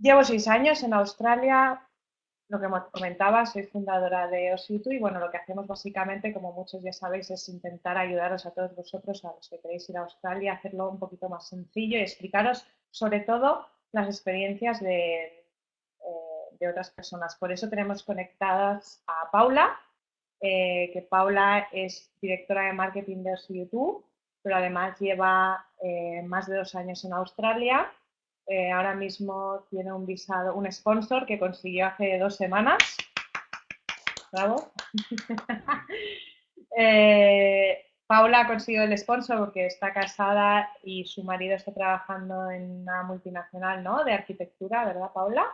Llevo seis años en Australia, lo que comentaba, soy fundadora de Ositu y bueno, lo que hacemos básicamente, como muchos ya sabéis, es intentar ayudaros a todos vosotros, a los que queréis ir a Australia, hacerlo un poquito más sencillo y explicaros sobre todo las experiencias de, eh, otras personas. Por eso tenemos conectadas a Paula, eh, que Paula es directora de marketing de Ositu, pero además lleva eh, más de dos años en Australia eh, ahora mismo tiene un visado, un sponsor que consiguió hace dos semanas. Bravo. eh, Paula ha conseguido el sponsor porque está casada y su marido está trabajando en una multinacional, ¿no? De arquitectura, ¿verdad, Paula?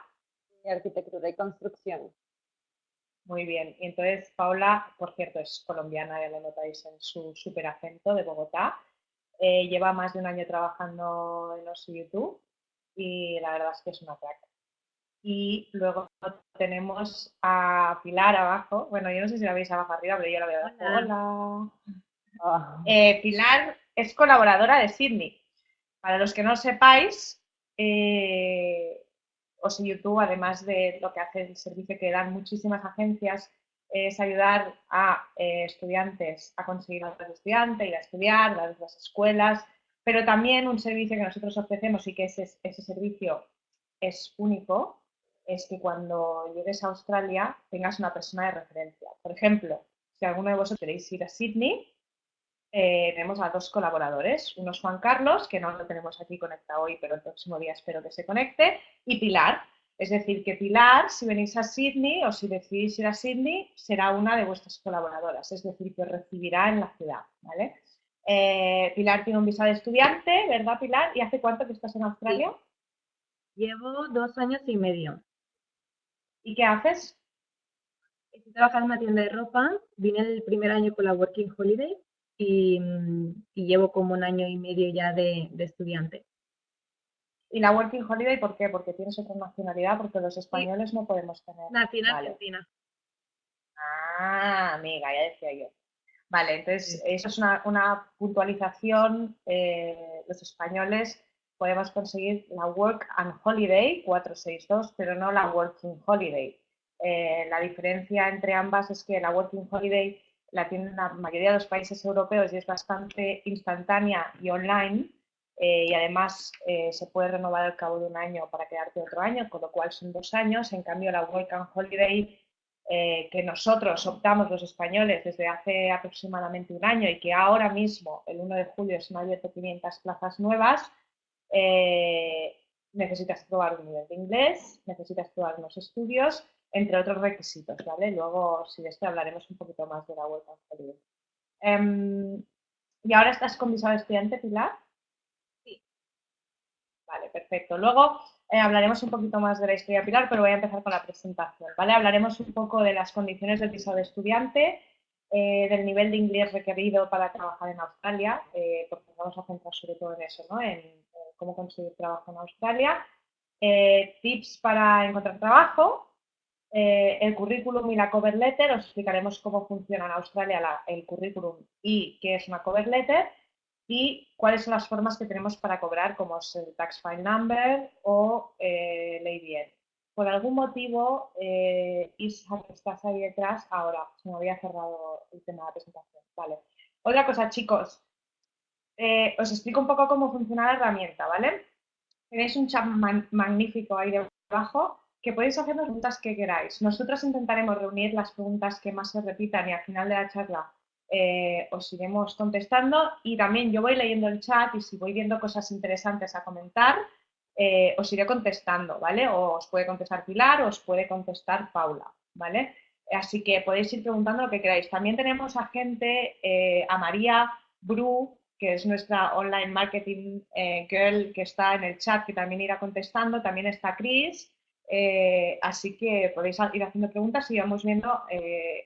De arquitectura y construcción. Muy bien. Y entonces Paula, por cierto, es colombiana, ya lo notáis en su super acento de Bogotá. Eh, lleva más de un año trabajando en los YouTube y la verdad es que es una crack. Y luego tenemos a Pilar abajo. Bueno, yo no sé si la veis abajo arriba, pero yo la veo abajo. Hola. Ah. Eh, Pilar es colaboradora de Sydney. Para los que no sepáis, eh, os YouTube, además de lo que hace el servicio que dan muchísimas agencias, es ayudar a eh, estudiantes a conseguir otros estudiantes, ir a estudiar, dar las escuelas, pero también un servicio que nosotros ofrecemos y que ese, servicio es único, es que cuando llegues a Australia tengas una persona de referencia. Por ejemplo, si alguno de vosotros queréis ir a Sydney, eh, tenemos a dos colaboradores. Uno es Juan Carlos, que no lo tenemos aquí conectado hoy, pero el próximo día espero que se conecte, y Pilar. Es decir, que Pilar, si venís a Sydney o si decidís ir a Sydney, será una de vuestras colaboradoras, es decir, que recibirá en la ciudad. ¿vale? Eh, Pilar tiene un visado de estudiante, ¿verdad, Pilar? ¿Y hace cuánto que estás en Australia? Llevo dos años y medio. ¿Y qué haces? Estoy trabajando en una tienda de ropa. Vine el primer año con la Working Holiday y, llevo como un año y medio ya de, estudiante. ¿Y la Working Holiday por qué? Porque tienes otra nacionalidad, porque los españoles no podemos tener. Nacional Argentina. Ah, amiga, ya decía yo. Vale, entonces eso es una, puntualización. Eh, los españoles podemos conseguir la Work and Holiday 462, pero no la Working Holiday. Eh, la diferencia entre ambas es que la Working Holiday la tienen la mayoría de los países europeos y es bastante instantánea y online. Eh, y además se puede renovar al cabo de un año para quedarte otro año, con lo cual son dos años. En cambio, la Work and Holiday eh, que nosotros optamos los españoles desde hace aproximadamente un año y que ahora mismo, el 1 de julio, se han abierto 500 plazas nuevas, eh, necesitas probar un nivel de inglés, necesitas probar unos estudios, entre otros requisitos, ¿vale? Luego, si de esto hablaremos un poquito más de la vuelta eh, ¿Y ahora estás con visado estudiante, Pilar? Sí. Vale, perfecto. Luego, eh, hablaremos un poquito más de la historia Pilar, pero voy a empezar con la presentación. ¿vale? Hablaremos un poco de las condiciones del visado de estudiante, eh, del nivel de inglés requerido para trabajar en Australia, eh, porque vamos a centrar sobre todo en eso, ¿no? en, cómo conseguir trabajo en Australia, tips para encontrar trabajo, el currículum y la cover letter, os explicaremos cómo funciona en Australia el currículum y qué es una cover letter, y cuáles son las formas que tenemos para cobrar, como es el Tax File Number o eh, Ley Por algún motivo, eh, estás ahí detrás, ahora se me había cerrado el tema de la presentación. Vale. Otra cosa, chicos, eh, os explico un poco cómo funciona la herramienta, ¿vale? Tenéis un chat magnífico ahí debajo que podéis hacer las preguntas que queráis. Nosotros intentaremos reunir las preguntas que más se repitan y al final de la charla eh, os iremos contestando y también yo voy leyendo el chat y si voy viendo cosas interesantes a comentar, eh, os iré contestando, ¿vale? O os puede contestar Pilar o os puede contestar Paula, ¿vale? Así que podéis ir preguntando lo que queráis. También tenemos a gente, eh, a María Bru, que es nuestra online marketing girl que está en el chat, que también irá contestando. También está Chris, eh, así que podéis ir haciendo preguntas y vamos viendo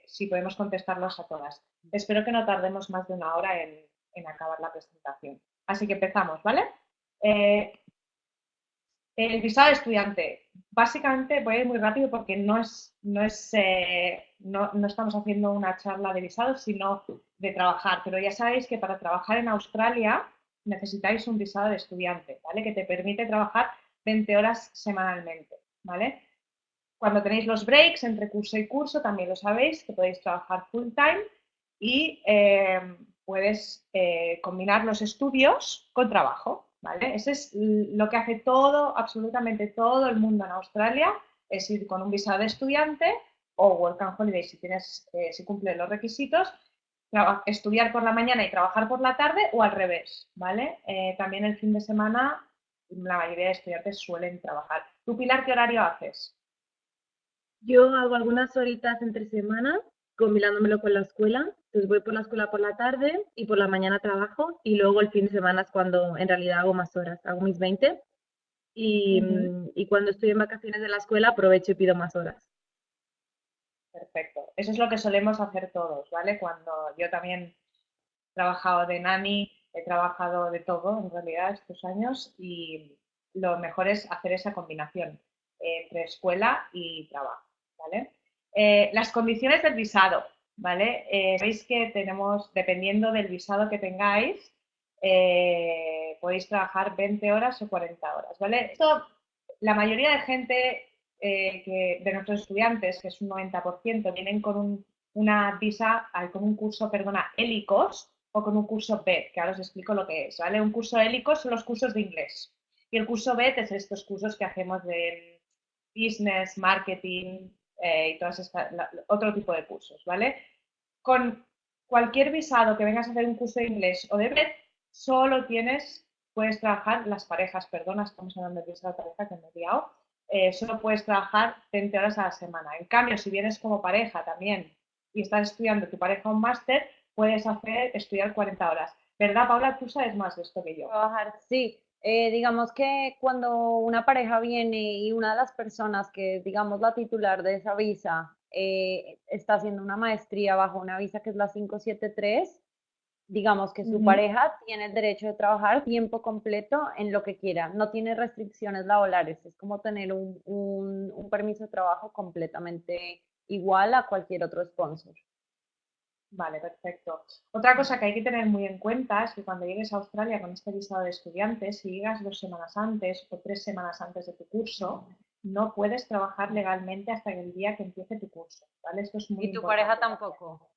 si podemos contestarlas a todas. Espero que no tardemos más de una hora en, acabar la presentación. Así que empezamos, ¿vale? Eh, el visado de estudiante. Básicamente voy a ir muy rápido porque no, es, no, es, no, no estamos haciendo una charla de visado, sino de trabajar. Pero ya sabéis que para trabajar en Australia necesitáis un visado de estudiante, ¿vale? Que te permite trabajar 20 horas semanalmente, ¿vale? Cuando tenéis los breaks entre curso y curso, también lo sabéis, que podéis trabajar full time y eh, puedes eh, combinar los estudios con trabajo, ¿vale? Eso es lo que hace todo, absolutamente todo el mundo en Australia, es ir con un visado de estudiante o Work and Holiday si, tienes, eh, si cumple los requisitos, estudiar por la mañana y trabajar por la tarde o al revés, ¿vale? también el fin de semana la mayoría de estudiantes suelen trabajar. ¿Tú, Pilar, qué horario haces? Yo hago algunas horitas entre semana, combinándomelo con la escuela. Entonces voy por la escuela por la tarde y por la mañana trabajo y luego el fin de semana es cuando en realidad hago más horas, hago mis 20 y, y cuando estoy en vacaciones de la escuela aprovecho y pido más horas. Perfecto. Eso es lo que solemos hacer todos, ¿vale? Cuando yo también he trabajado de nani, he trabajado de todo en realidad estos años y lo mejor es hacer esa combinación entre escuela y trabajo. ¿vale? Eh, las condiciones del visado, ¿vale? Eh, Veis que tenemos, dependiendo del visado que tengáis, eh, podéis trabajar 20 horas o 40 horas, ¿vale? Esto, la mayoría de gente, que, de nuestros estudiantes, que es un 90%, vienen con una visa, con un curso, perdona, hélicos o con un curso BED, que ahora os explico lo que es, ¿vale? Un curso hélicos son los cursos de inglés y el curso BED es estos cursos que hacemos de business, marketing eh, y todas estas, otro tipo de cursos, ¿vale? Con cualquier visado que vengas a hacer un curso de inglés o de BED, solo tienes, puedes trabajar, las parejas, perdona, estamos hablando de visado de pareja que me he liado, eh, solo puedes trabajar 20 horas a la semana. En cambio, si vienes como pareja también y estás estudiando tu pareja un máster, puedes hacer, estudiar 40 horas. ¿Verdad, Paula? Tú sabes más de esto que yo. Trabajar, sí. Eh, digamos que cuando una pareja viene y una de las personas que, digamos, la titular de esa visa eh, está haciendo una maestría bajo una visa que es la 573, digamos que su pareja tiene el derecho de trabajar tiempo completo en lo que quiera, no tiene restricciones laborales, es como tener un, un permiso de trabajo completamente igual a cualquier otro sponsor. Vale, perfecto. Otra cosa que hay que tener muy en cuenta es que cuando llegues a Australia con este visado de estudiantes, si llegas dos semanas antes o tres semanas antes de tu curso, no puedes trabajar legalmente hasta el día que empiece tu curso, ¿vale? Esto es muy Y tu pareja tampoco.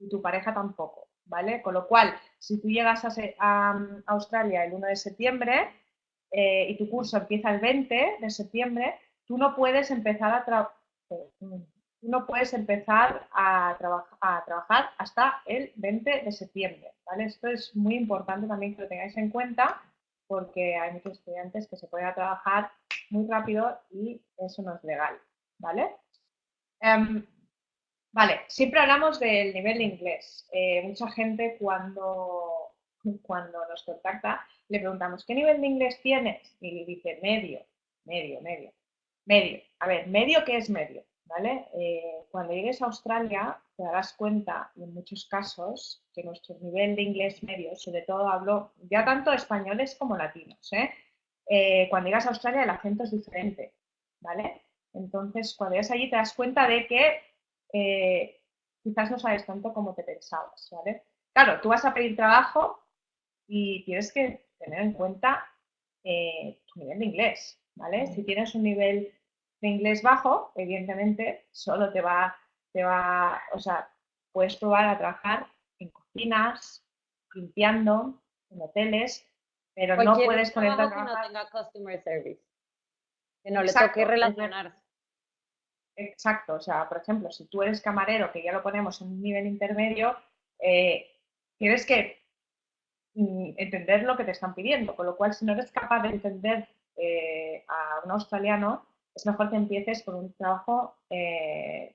Y tu pareja tampoco, ¿vale? Con lo cual, si tú llegas a, Australia el 1 de septiembre eh, y tu curso empieza el 20 de septiembre, tú no puedes empezar a trabajar no puedes empezar a, trabajar hasta el 20 de septiembre. ¿vale? Esto es muy importante también que lo tengáis en cuenta porque hay muchos estudiantes que se pueden trabajar muy rápido y eso no es legal. ¿vale? Em, vale, siempre hablamos del nivel de inglés. Eh, mucha gente cuando, cuando nos contacta le preguntamos, ¿qué nivel de inglés tienes? Y dice, medio, medio, medio, medio. A ver, ¿medio qué es medio? ¿Vale? Eh, cuando llegues a Australia te darás cuenta, en muchos casos, que nuestro nivel de inglés medio, sobre todo hablo ya tanto españoles como latinos, ¿eh? Eh, cuando llegas a Australia el acento es diferente, ¿vale? Entonces, cuando llegas allí te das cuenta de que quizás no sabes tanto como te pensabas, ¿vale? Claro, tú vas a pedir trabajo y tienes que tener en cuenta tu nivel de inglés, ¿vale? Si tienes un nivel de inglés bajo, evidentemente, solo te va, te va, o sea, puedes probar a trabajar en cocinas, limpiando, en hoteles, pero no puedes ponerte a trabajar. Que no tenga customer service, que no le toque relacionarse. Exacto, o sea, por ejemplo, si tú eres camarero, que ya lo ponemos en un nivel intermedio, eh, tienes que mm, entender lo que te están pidiendo, con lo cual si no eres capaz de entender eh, a un australiano, es mejor que empieces con un trabajo, eh,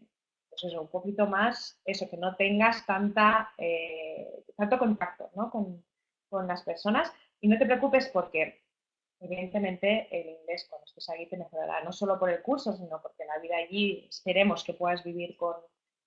pues eso, un poquito más, eso, que no tengas tanta, eh, tanto contacto con, las personas. Y no te preocupes porque evidentemente el inglés cuando estés allí te mejorará, no solo por el curso, sino porque la vida allí esperemos que puedas vivir con,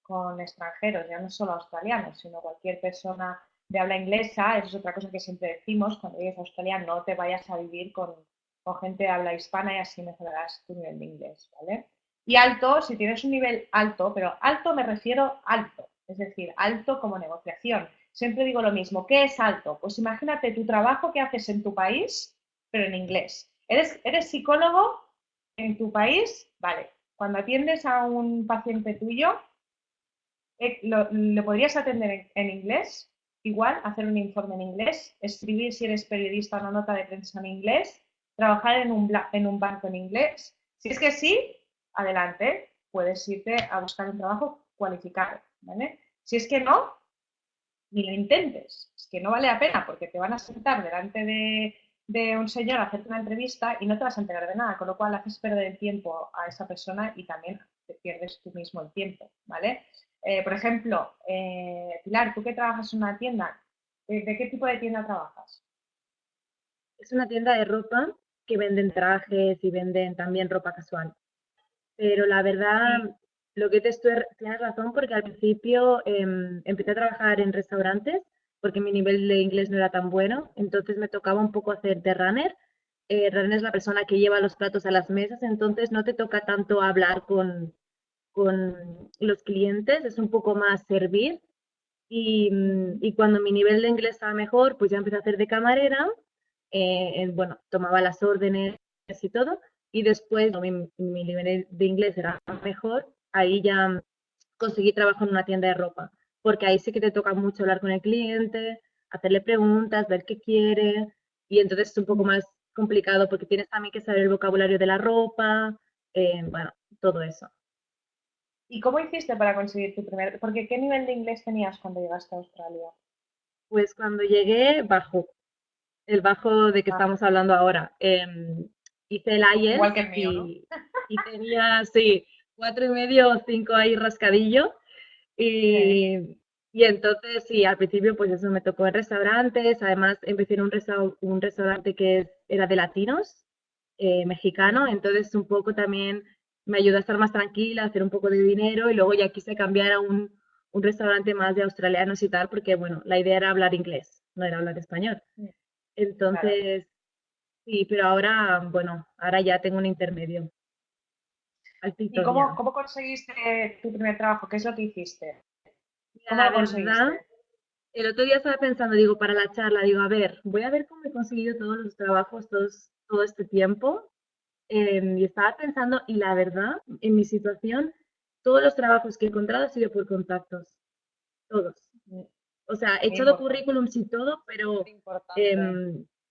con extranjeros, ya no solo australianos, sino cualquier persona de habla inglesa, eso es otra cosa que siempre decimos, cuando llegues a Australia no te vayas a vivir con, con gente de habla hispana y así mejorarás tu nivel de inglés, ¿vale? Y alto, si tienes un nivel alto, pero alto me refiero alto, es decir, alto como negociación. Siempre digo lo mismo, ¿qué es alto? Pues imagínate tu trabajo que haces en tu país, pero en inglés. ¿Eres, eres psicólogo en tu país? Vale. Cuando atiendes a un paciente tuyo, eh, ¿lo, podrías atender en, inglés? Igual, hacer un informe en inglés, escribir si eres periodista una nota de prensa en inglés, trabajar en un, en un banco en inglés. Si es que sí, adelante, puedes irte a buscar un trabajo cualificado. ¿vale? Si es que no, ni lo intentes. Es que no vale la pena porque te van a sentar delante de, un señor a hacerte una entrevista y no te vas a enterar de nada, con lo cual haces perder el tiempo a esa persona y también te pierdes tú mismo el tiempo, ¿vale? Eh, por ejemplo, eh, Pilar, tú que trabajas en una tienda, ¿de, qué tipo de tienda trabajas? Es una tienda de ropa que venden trajes y venden también ropa casual. Pero la verdad, lo que te estoy, tienes razón porque al principio em, empecé a trabajar en restaurantes porque mi nivel de inglés no era tan bueno, entonces me tocaba un poco hacer de runner. Eh, runner es la persona que lleva los platos a las mesas, entonces no te toca tanto hablar con, con los clientes, es un poco más servir. Y, mm, y, cuando mi nivel de inglés estaba mejor, pues ya empecé a hacer de camarera, eh, bueno, tomaba las órdenes y todo, y después mi, mi nivel de inglés era mejor, ahí ya conseguí trabajo en una tienda de ropa, porque ahí sí que te toca mucho hablar con el cliente, hacerle preguntas, ver qué quiere, y entonces es un poco más complicado porque tienes también que saber el vocabulario de la ropa, eh, bueno, todo eso. ¿Y cómo hiciste para conseguir tu primer, porque qué nivel de inglés tenías cuando llegaste a Australia? Pues cuando llegué, bajo, el bajo de que ah. estamos hablando ahora. Em, hice el IELTS Igual que el mío, y, y tenía, sí, cuatro y medio o cinco ahí rascadillo. Y, y, entonces, sí, al principio pues eso me tocó en restaurantes, además empecé en un, un restaurante que era de latinos, eh, mexicano, entonces un poco también me ayudó a estar más tranquila, a hacer un poco de dinero y luego ya quise cambiar a un, un restaurante más de australianos y tal, porque bueno, la idea era hablar inglés, no era hablar español. Entonces, sí, pero ahora, bueno, ahora ya tengo un intermedio. ¿Y cómo, cómo, conseguiste tu primer trabajo? ¿Qué es lo que hiciste? ¿Cómo la verdad, el otro día estaba pensando, digo, para la charla, digo, a ver, voy a ver cómo he conseguido todos los trabajos todos, todo este tiempo. Em, y estaba pensando, y la verdad, en mi situación, todos los trabajos que he encontrado han sido por contactos. Todos. O sea, he echado currículums y todo, pero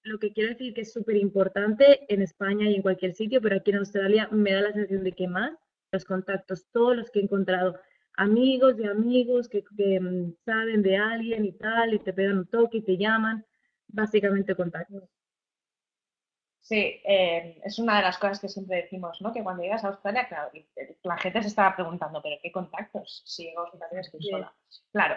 lo que quiero decir que es súper importante en España y en cualquier sitio, pero aquí en Australia me da la sensación de que más los contactos, todos los que he encontrado, amigos de amigos que, mm, saben de alguien y tal, y te pegan un toque y te llaman, básicamente contactos. Sí, eh, es una de las cosas que siempre decimos, ¿no? Que cuando llegas a Australia, claro, la gente se estaba preguntando, ¿pero qué contactos? Si llego a Australia estoy sola. Claro,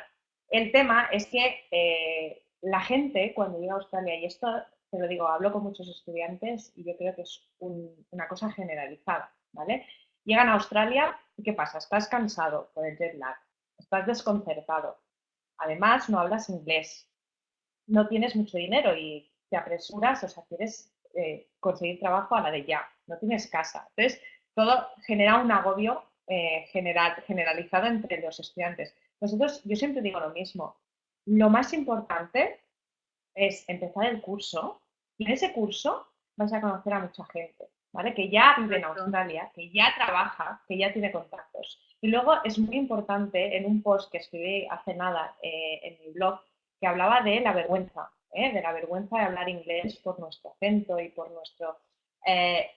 el tema es que eh, la gente cuando llega a Australia, y esto te lo digo, hablo con muchos estudiantes y yo creo que es una cosa generalizada, ¿vale? Llegan a Australia y ¿qué pasa? Estás cansado por el jet lag, estás desconcertado, además no hablas inglés, no tienes mucho dinero y te apresuras, o sea, quieres eh, conseguir trabajo a la de ya, no tienes casa. Entonces, todo genera un agobio eh, general, generalizado entre los estudiantes. Nosotros, yo siempre digo lo mismo, lo más importante es empezar el curso y en ese curso vas a conocer a mucha gente, ¿vale? Que ya vive en Australia, que ya trabaja, que ya tiene contactos. Y luego es muy importante en un post que escribí hace nada eh, en mi blog que hablaba de la vergüenza, ¿eh? de la vergüenza de hablar inglés por nuestro acento y por nuestro... Eh,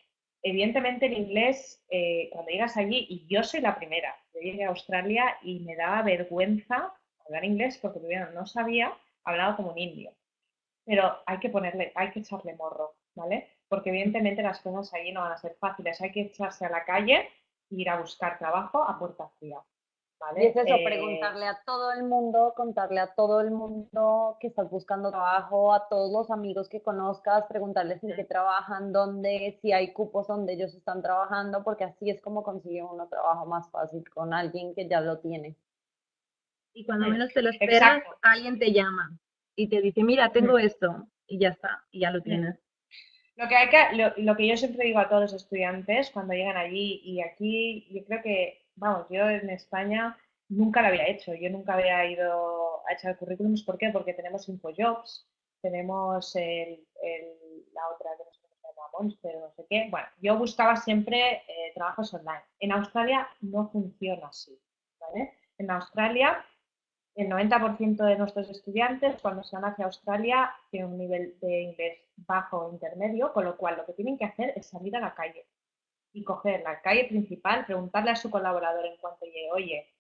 evidentemente el inglés, cuando llegas allí, y yo soy la primera, yo llegué a Australia y me daba vergüenza hablar inglés porque primero no sabía, hablaba como un indio pero hay que ponerle, hay que echarle morro, ¿vale? Porque evidentemente las cosas allí no van a ser fáciles, hay que echarse a la calle e ir a buscar trabajo a puerta fría. ¿Vale? Y es eso, eh, preguntarle a todo el mundo, contarle a todo el mundo que estás buscando trabajo, a todos los amigos que conozcas, preguntarles en qué trabajan, dónde, si hay cupos donde ellos están trabajando, porque así es como consigue uno trabajo más fácil con alguien que ya lo tiene. Y cuando menos te lo esperas, alguien te llama y te dice, mira, tengo esto, y ya está, y ya lo tienes. Lo que, hay que, lo, que yo siempre digo a todos los estudiantes cuando llegan allí, y aquí yo creo que, vamos, yo en España nunca lo había hecho, yo nunca había ido a echar currículums, ¿por qué? Porque tenemos InfoJobs, tenemos el, la otra, Monster, no sé qué. Bueno, yo buscaba siempre eh, trabajos online. En Australia no funciona así, ¿vale? En Australia, el 90% de nuestros estudiantes cuando se van hacia Australia tienen un nivel de inglés bajo o intermedio, con lo cual lo que tienen que hacer es salir a la calle y coger la calle principal, preguntarle a su colaborador en cuanto llegue, oye,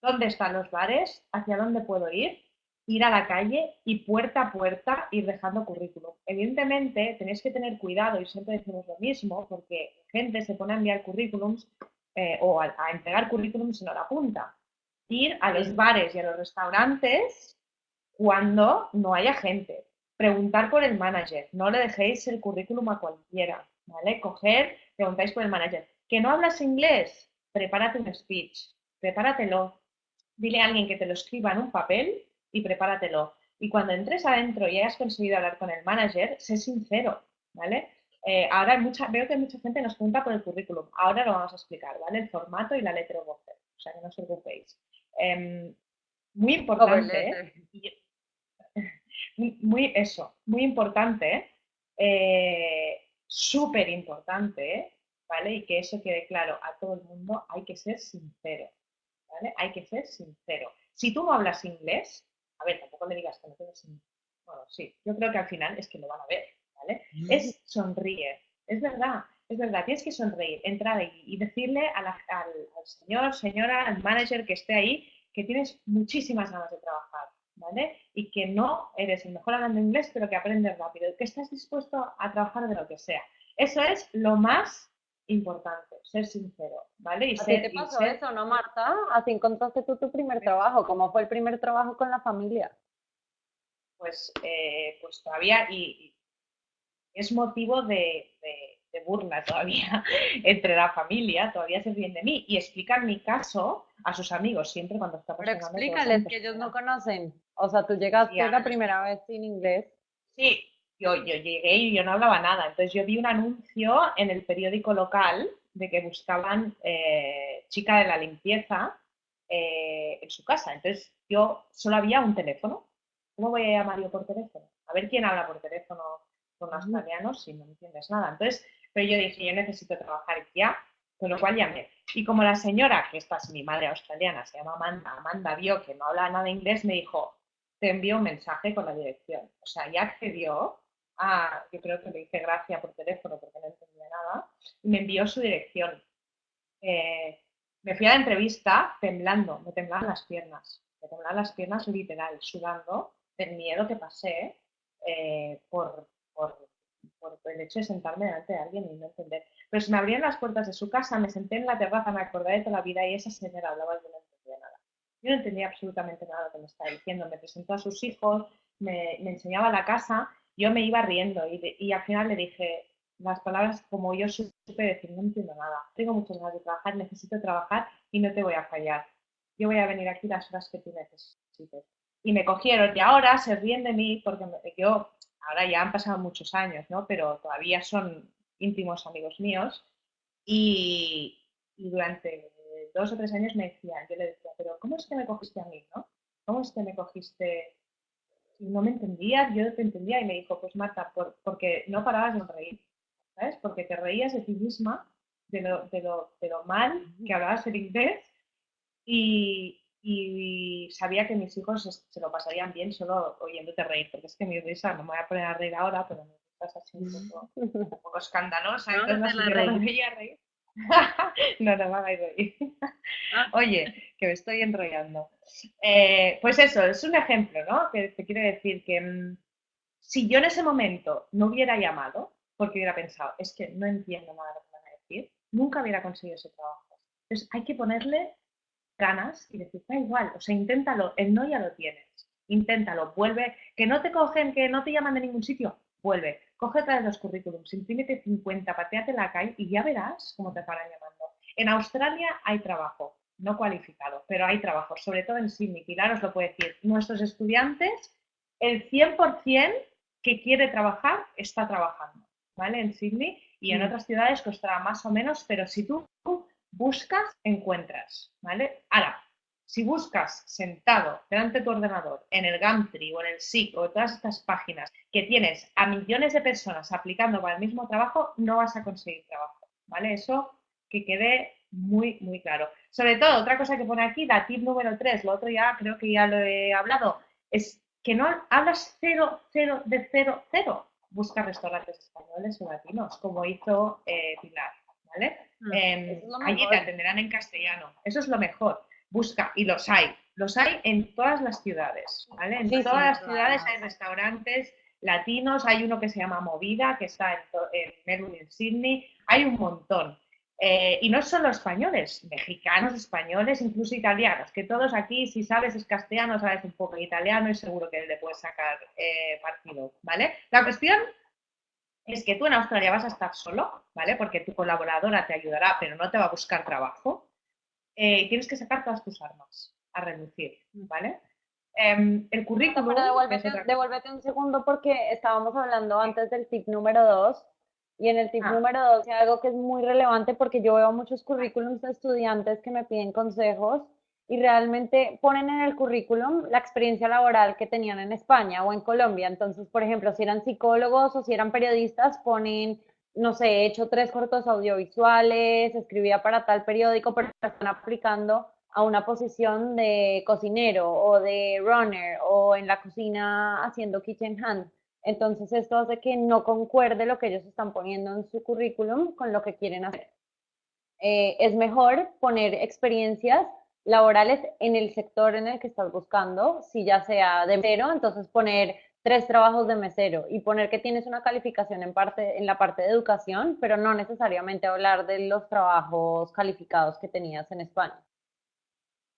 ¿dónde están los bares? ¿Hacia dónde puedo ir? ir a la calle y puerta a puerta ir dejando currículum. Evidentemente, tenéis que tener cuidado y siempre decimos lo mismo, porque gente se pone a enviar currículums eh, o a, entregar currículums y no la apunta. Ir a los bares y a los restaurantes cuando no haya gente. Preguntar por el manager. No le dejéis el currículum a cualquiera. ¿Vale? Coger, preguntáis por el manager. ¿Que no hablas inglés? Prepárate un speech. Prepáratelo. Dile a alguien que te lo escriba en un papel y prepáratelo. Y cuando entres adentro y hayas conseguido hablar con el manager, sé sincero, ¿vale? Eh, ahora mucha, veo que mucha gente nos pregunta por el currículum. Ahora lo vamos a explicar, ¿vale? El formato y la letra voce, o sea que no os preocupéis. Em, muy importante, muy, eso, muy importante, eh, súper importante, ¿vale? Y que eso quede claro a todo el mundo, hay que ser sincero, ¿vale? Hay que ser sincero. Si tú no hablas inglés, a ver, tampoco me digas que no tienes... Bueno, sí, yo creo que al final es que lo van a ver, ¿vale? Mm. Es sonríe, es verdad, es verdad, tienes que sonreír, entrar ahí y decirle al, señor, señora, al manager que esté ahí que tienes muchísimas ganas de trabajar, ¿vale? Y que no eres el mejor hablando inglés, pero que aprendes rápido, que estás dispuesto a trabajar de lo que sea. Eso es lo más importante, ser sincero, ¿vale? Y ¿A ti te pasó eso, no, Marta? Así encontraste tú tu primer trabajo. ¿Cómo fue el primer trabajo con la familia? Pues, eh, pues todavía, y, es motivo de, burla todavía entre la familia, todavía se ríen de mí y explican mi caso a sus amigos siempre cuando está pasando. Pero explícales que ellos no conocen. O sea, tú llegaste la primera vez sin inglés. Sí, yo, llegué y yo no hablaba nada. Entonces yo vi un anuncio en el periódico local de que buscaban eh, chica de la limpieza eh, en su casa. Entonces yo solo había un teléfono. ¿Cómo voy a llamar yo por teléfono? A ver quién habla por teléfono con los australianos si no entiendes nada. Entonces, pero yo dije, yo necesito trabajar ya, con lo cual llamé. Y como la señora, que esta es mi madre australiana, se llama Amanda, Amanda vio que no habla nada de inglés, me dijo, te envío un mensaje con la dirección. O sea, ya accedió Ah, yo creo que le hice gracia por teléfono porque no entendía nada, y me envió su dirección. Eh, me fui a la entrevista temblando, me temblaban las piernas, me temblaban las piernas literal, sudando del miedo que pasé eh, por, por, el hecho de sentarme delante de alguien y no entender. Pero se me abrían las puertas de su casa, me senté en la terraza, me acordé de toda la vida y esa señora hablaba y yo no entendía absolutamente nada de lo que me estaba diciendo. Me presentó a sus hijos, me, enseñaba la casa yo me iba riendo y, al final le dije las palabras como yo supe decir, no entiendo nada, tengo muchas ganas de trabajar, necesito trabajar y no te voy a fallar. Yo voy a venir aquí las horas que tú necesites. Y me cogieron y ahora se ríen de mí porque yo, ahora ya han pasado muchos años, ¿no? Pero todavía son íntimos amigos míos y, y durante dos o tres años me decían, yo le decía, pero ¿cómo es que me cogiste a mí, no? ¿Cómo es que me cogiste no me entendía, yo te entendía y me dijo, pues Marta, porque no parabas de reír, ¿sabes? Porque te reías de ti misma, de lo, de lo, de lo mal que hablabas el inglés y, y, sabía que mis hijos se lo pasarían bien solo oyéndote reír, porque es que mi risa, no me voy a poner a reír ahora, pero me estás así un poco, un poco escandalosa, entonces no, sé reír. no, no me hagáis reír. Oye, que me estoy enrollando. Eh, pues eso, es un ejemplo, ¿no? Que te quiero decir que mm, si yo en ese momento no hubiera llamado, porque hubiera pensado, es que no entiendo nada de lo que van a decir, nunca hubiera conseguido ese trabajo. Entonces hay que ponerle ganas y decir, da igual, o sea, inténtalo, el no ya lo tienes, inténtalo, vuelve, que no te cogen, que no te llaman de ningún sitio, vuelve, coge otra vez los currículums, imprímete 50, pateate la calle y ya verás cómo te estarán llamando. En Australia hay trabajo, no cualificado, pero hay trabajo, sobre todo en Sydney. Pilar os lo puede decir. Nuestros estudiantes, el 100% que quiere trabajar está trabajando, ¿vale? En Sydney y en mm. otras ciudades costará más o menos, pero si tú buscas, encuentras, ¿vale? Ahora, Si buscas sentado delante de tu ordenador en el Gumtree o en el SIG o en todas estas páginas que tienes a millones de personas aplicando para el mismo trabajo, no vas a conseguir trabajo, ¿vale? Eso que quede muy, muy claro. Sobre todo, otra cosa que pone aquí, la tip número 3, lo otro ya creo que ya lo he hablado, es que no hablas cero, cero, de cero, cero. Busca restaurantes españoles o latinos, como hizo eh, Pilar, ¿vale? Mm, em, allí te atenderán en castellano. Eso es lo mejor. Busca, y los hay. Los hay en todas las ciudades, ¿vale? En todas las ciudades hay restaurantes latinos, hay uno que se llama Movida, que está en, en Melbourne, en Sydney, hay un montón. Eh, y no solo españoles, mexicanos, españoles, incluso italianos, que todos aquí, si sabes es castellano, sabes un poco italiano y seguro que le puedes sacar eh, partido, ¿vale? La cuestión es que tú en Australia vas a estar solo, ¿vale? Porque tu colaboradora te ayudará, pero no te va a buscar trabajo. Eh, tienes que sacar todas tus armas a reducir, ¿vale? Em, el currículum... devuélvete, un segundo porque estábamos hablando antes del tip número dos y en el tip ah. número dos, algo que es muy relevante porque yo veo muchos currículums de estudiantes que me piden consejos y realmente ponen en el currículum la experiencia laboral que tenían en España o en Colombia. Entonces, por ejemplo, si eran psicólogos o si eran periodistas, ponen, no sé, he hecho tres cortos audiovisuales, escribía para tal periódico, pero están aplicando a una posición de cocinero o de runner o en la cocina haciendo kitchen hand. Entonces esto hace que no concuerde lo que ellos están poniendo en su currículum con lo que quieren hacer. Eh, es mejor poner experiencias laborales en el sector en el que estás buscando, si ya sea de mesero, entonces poner tres trabajos de mesero y poner que tienes una calificación en, parte, en la parte de educación, pero no necesariamente hablar de los trabajos calificados que tenías en España.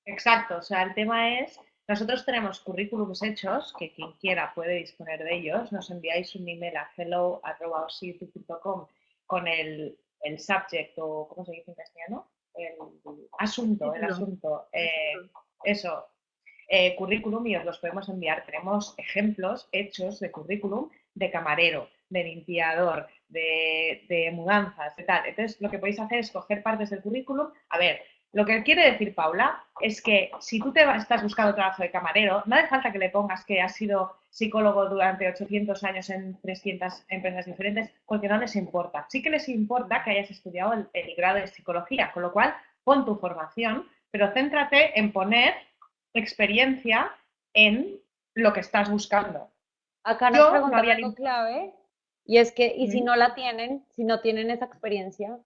Exacto, o sea, el tema es nosotros tenemos currículums hechos, que quien quiera puede disponer de ellos. Nos enviáis un email a hello.com con el, el subject o, ¿cómo se dice en castellano? El asunto, el asunto. Eh, eso, eh, currículum y os los podemos enviar. Tenemos ejemplos hechos de currículum de camarero, de limpiador, de, mudanzas, de tal. Entonces, lo que podéis hacer es coger partes del currículum. A ver, lo que quiere decir Paula es que si tú te estás buscando trabajo de camarero, no hace falta que le pongas que has sido psicólogo durante 800 años en 300 empresas diferentes, porque no les importa. Sí que les importa que hayas estudiado el, grado de psicología, con lo cual pon tu formación, pero céntrate en poner experiencia en lo que estás buscando. Acá nos preguntan algo clave y es que, ¿y si no la tienen? Si no tienen esa experiencia.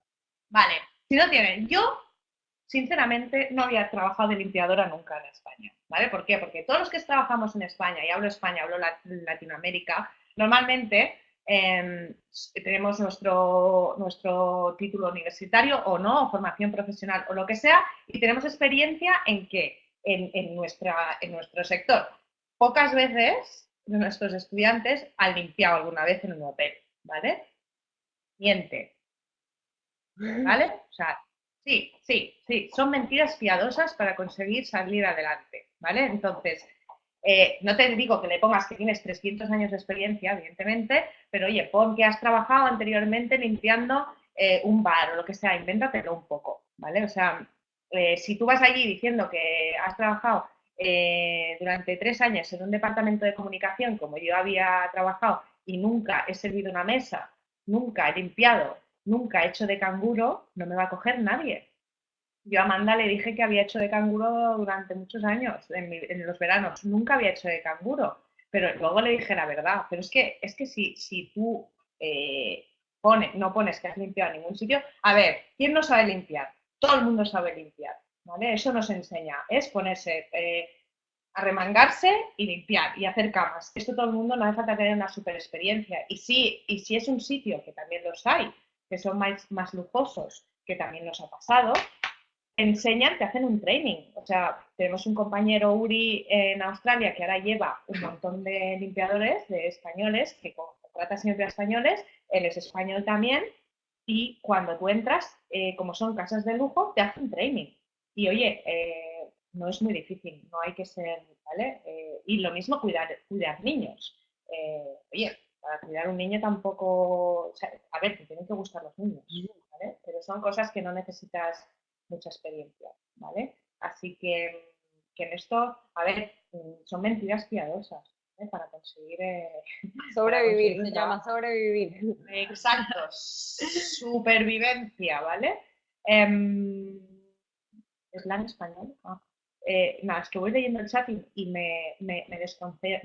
Vale, si no tienen, yo sinceramente no había trabajado de limpiadora nunca en España, ¿vale? ¿Por qué? Porque todos los que trabajamos en España, y hablo España, hablo Latinoamérica, normalmente em, tenemos nuestro, nuestro título universitario o no, o formación profesional o lo que sea, y tenemos experiencia en que en, nuestra, en nuestro sector, pocas veces nuestros estudiantes han limpiado alguna vez en un hotel, ¿vale? Miente. ¿Vale? O sea, Sí, sí, sí, son mentiras piadosas para conseguir salir adelante, ¿vale? Entonces, eh, no te digo que le pongas que tienes 300 años de experiencia, evidentemente, pero oye, pon que has trabajado anteriormente limpiando eh, un bar o lo que sea, invéntatelo un poco, ¿vale? O sea, eh, si tú vas allí diciendo que has trabajado durante tres años en un departamento de comunicación como yo había trabajado y nunca he servido una mesa, nunca he limpiado nunca he hecho de canguro, no me va a coger nadie. Yo a Amanda le dije que había hecho de canguro durante muchos años, en, los veranos, nunca había hecho de canguro, pero luego le dije la verdad. Pero es que, es que si, si tú eh, no pones que has limpiado en ningún sitio, a ver, ¿quién no sabe limpiar? Todo el mundo sabe limpiar, ¿vale? Eso nos enseña, es ponerse... Eh, a remangarse y limpiar y hacer camas. Esto todo el mundo no hace falta tener una super experiencia. Y sí, y si es un sitio, que también los hay, que son más, lujosos, que también nos ha pasado, enseñan, te hacen un training. O sea, tenemos un compañero Uri en Australia que ahora lleva un montón de limpiadores, de españoles, que contrata siempre españoles, él es español también, y cuando tú entras, eh, como son casas de lujo, te hacen training. Y oye, eh, no es muy difícil, no hay que ser, ¿vale? Eh, y lo mismo cuidar, cuidar niños. oye, para cuidar un niño tampoco, a ver, te tienen que gustar los niños, ¿vale? Pero son cosas que no necesitas mucha experiencia, ¿vale? Así que, que en esto, a ver, mm, son mentiras piadosas ¿eh? Para conseguir... eh, Sobrevivir, conseguir se llama sobrevivir. Exacto, supervivencia, ¿vale? Em, ¿Es la en español? Ah. Eh, nada, es que voy leyendo el chat y, y me, me, me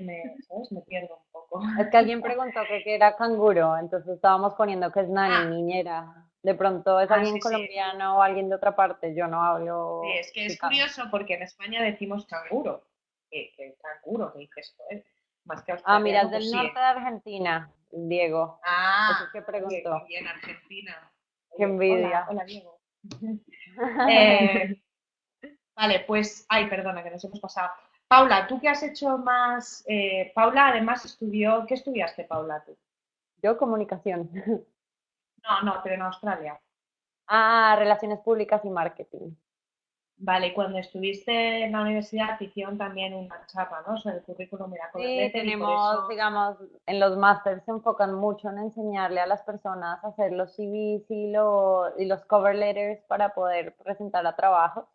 me, ¿sabes? Me pierdo un poco. Es que alguien preguntó que era canguro, entonces estábamos poniendo que es nani, Ah. niñera. De pronto es Ah, alguien sí, sí. colombiano o alguien de otra parte, yo no hablo Sí, es que es picante. curioso porque en España decimos canguro. Que, que canguro, que dices, joder, más que Ah, mira, es del pues sí. norte de Argentina, Diego. Ah, que oye, preguntó. bien, Argentina. Qué envidia. Hola, hola, Diego. Eh, vale, pues, ay, perdona, que nos hemos pasado. Paula, ¿tú qué has hecho más? Eh, Paula, además, estudió, ¿qué estudiaste, Paula, tú? Yo comunicación. No, no, pero en Australia. Ah, relaciones públicas y marketing. Vale, cuando estuviste en la universidad te hicieron también una charla, ¿no? Sobre el currículum cover Sí, tenemos, eso- digamos, en los másters se enfocan mucho en enseñarle a las personas a hacer los CVs y, lo- y los cover letters para poder presentar a trabajos.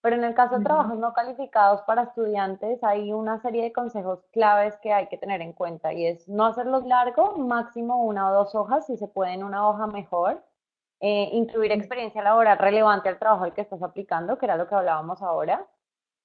Pero en el caso de trabajos no calificados para estudiantes, hay una serie de consejos claves que hay que tener en cuenta y es no hacerlos largo, máximo una o dos hojas, si se puede en una hoja mejor. Eh, incluir experiencia laboral relevante al trabajo al que estás aplicando, que era lo que hablábamos ahora.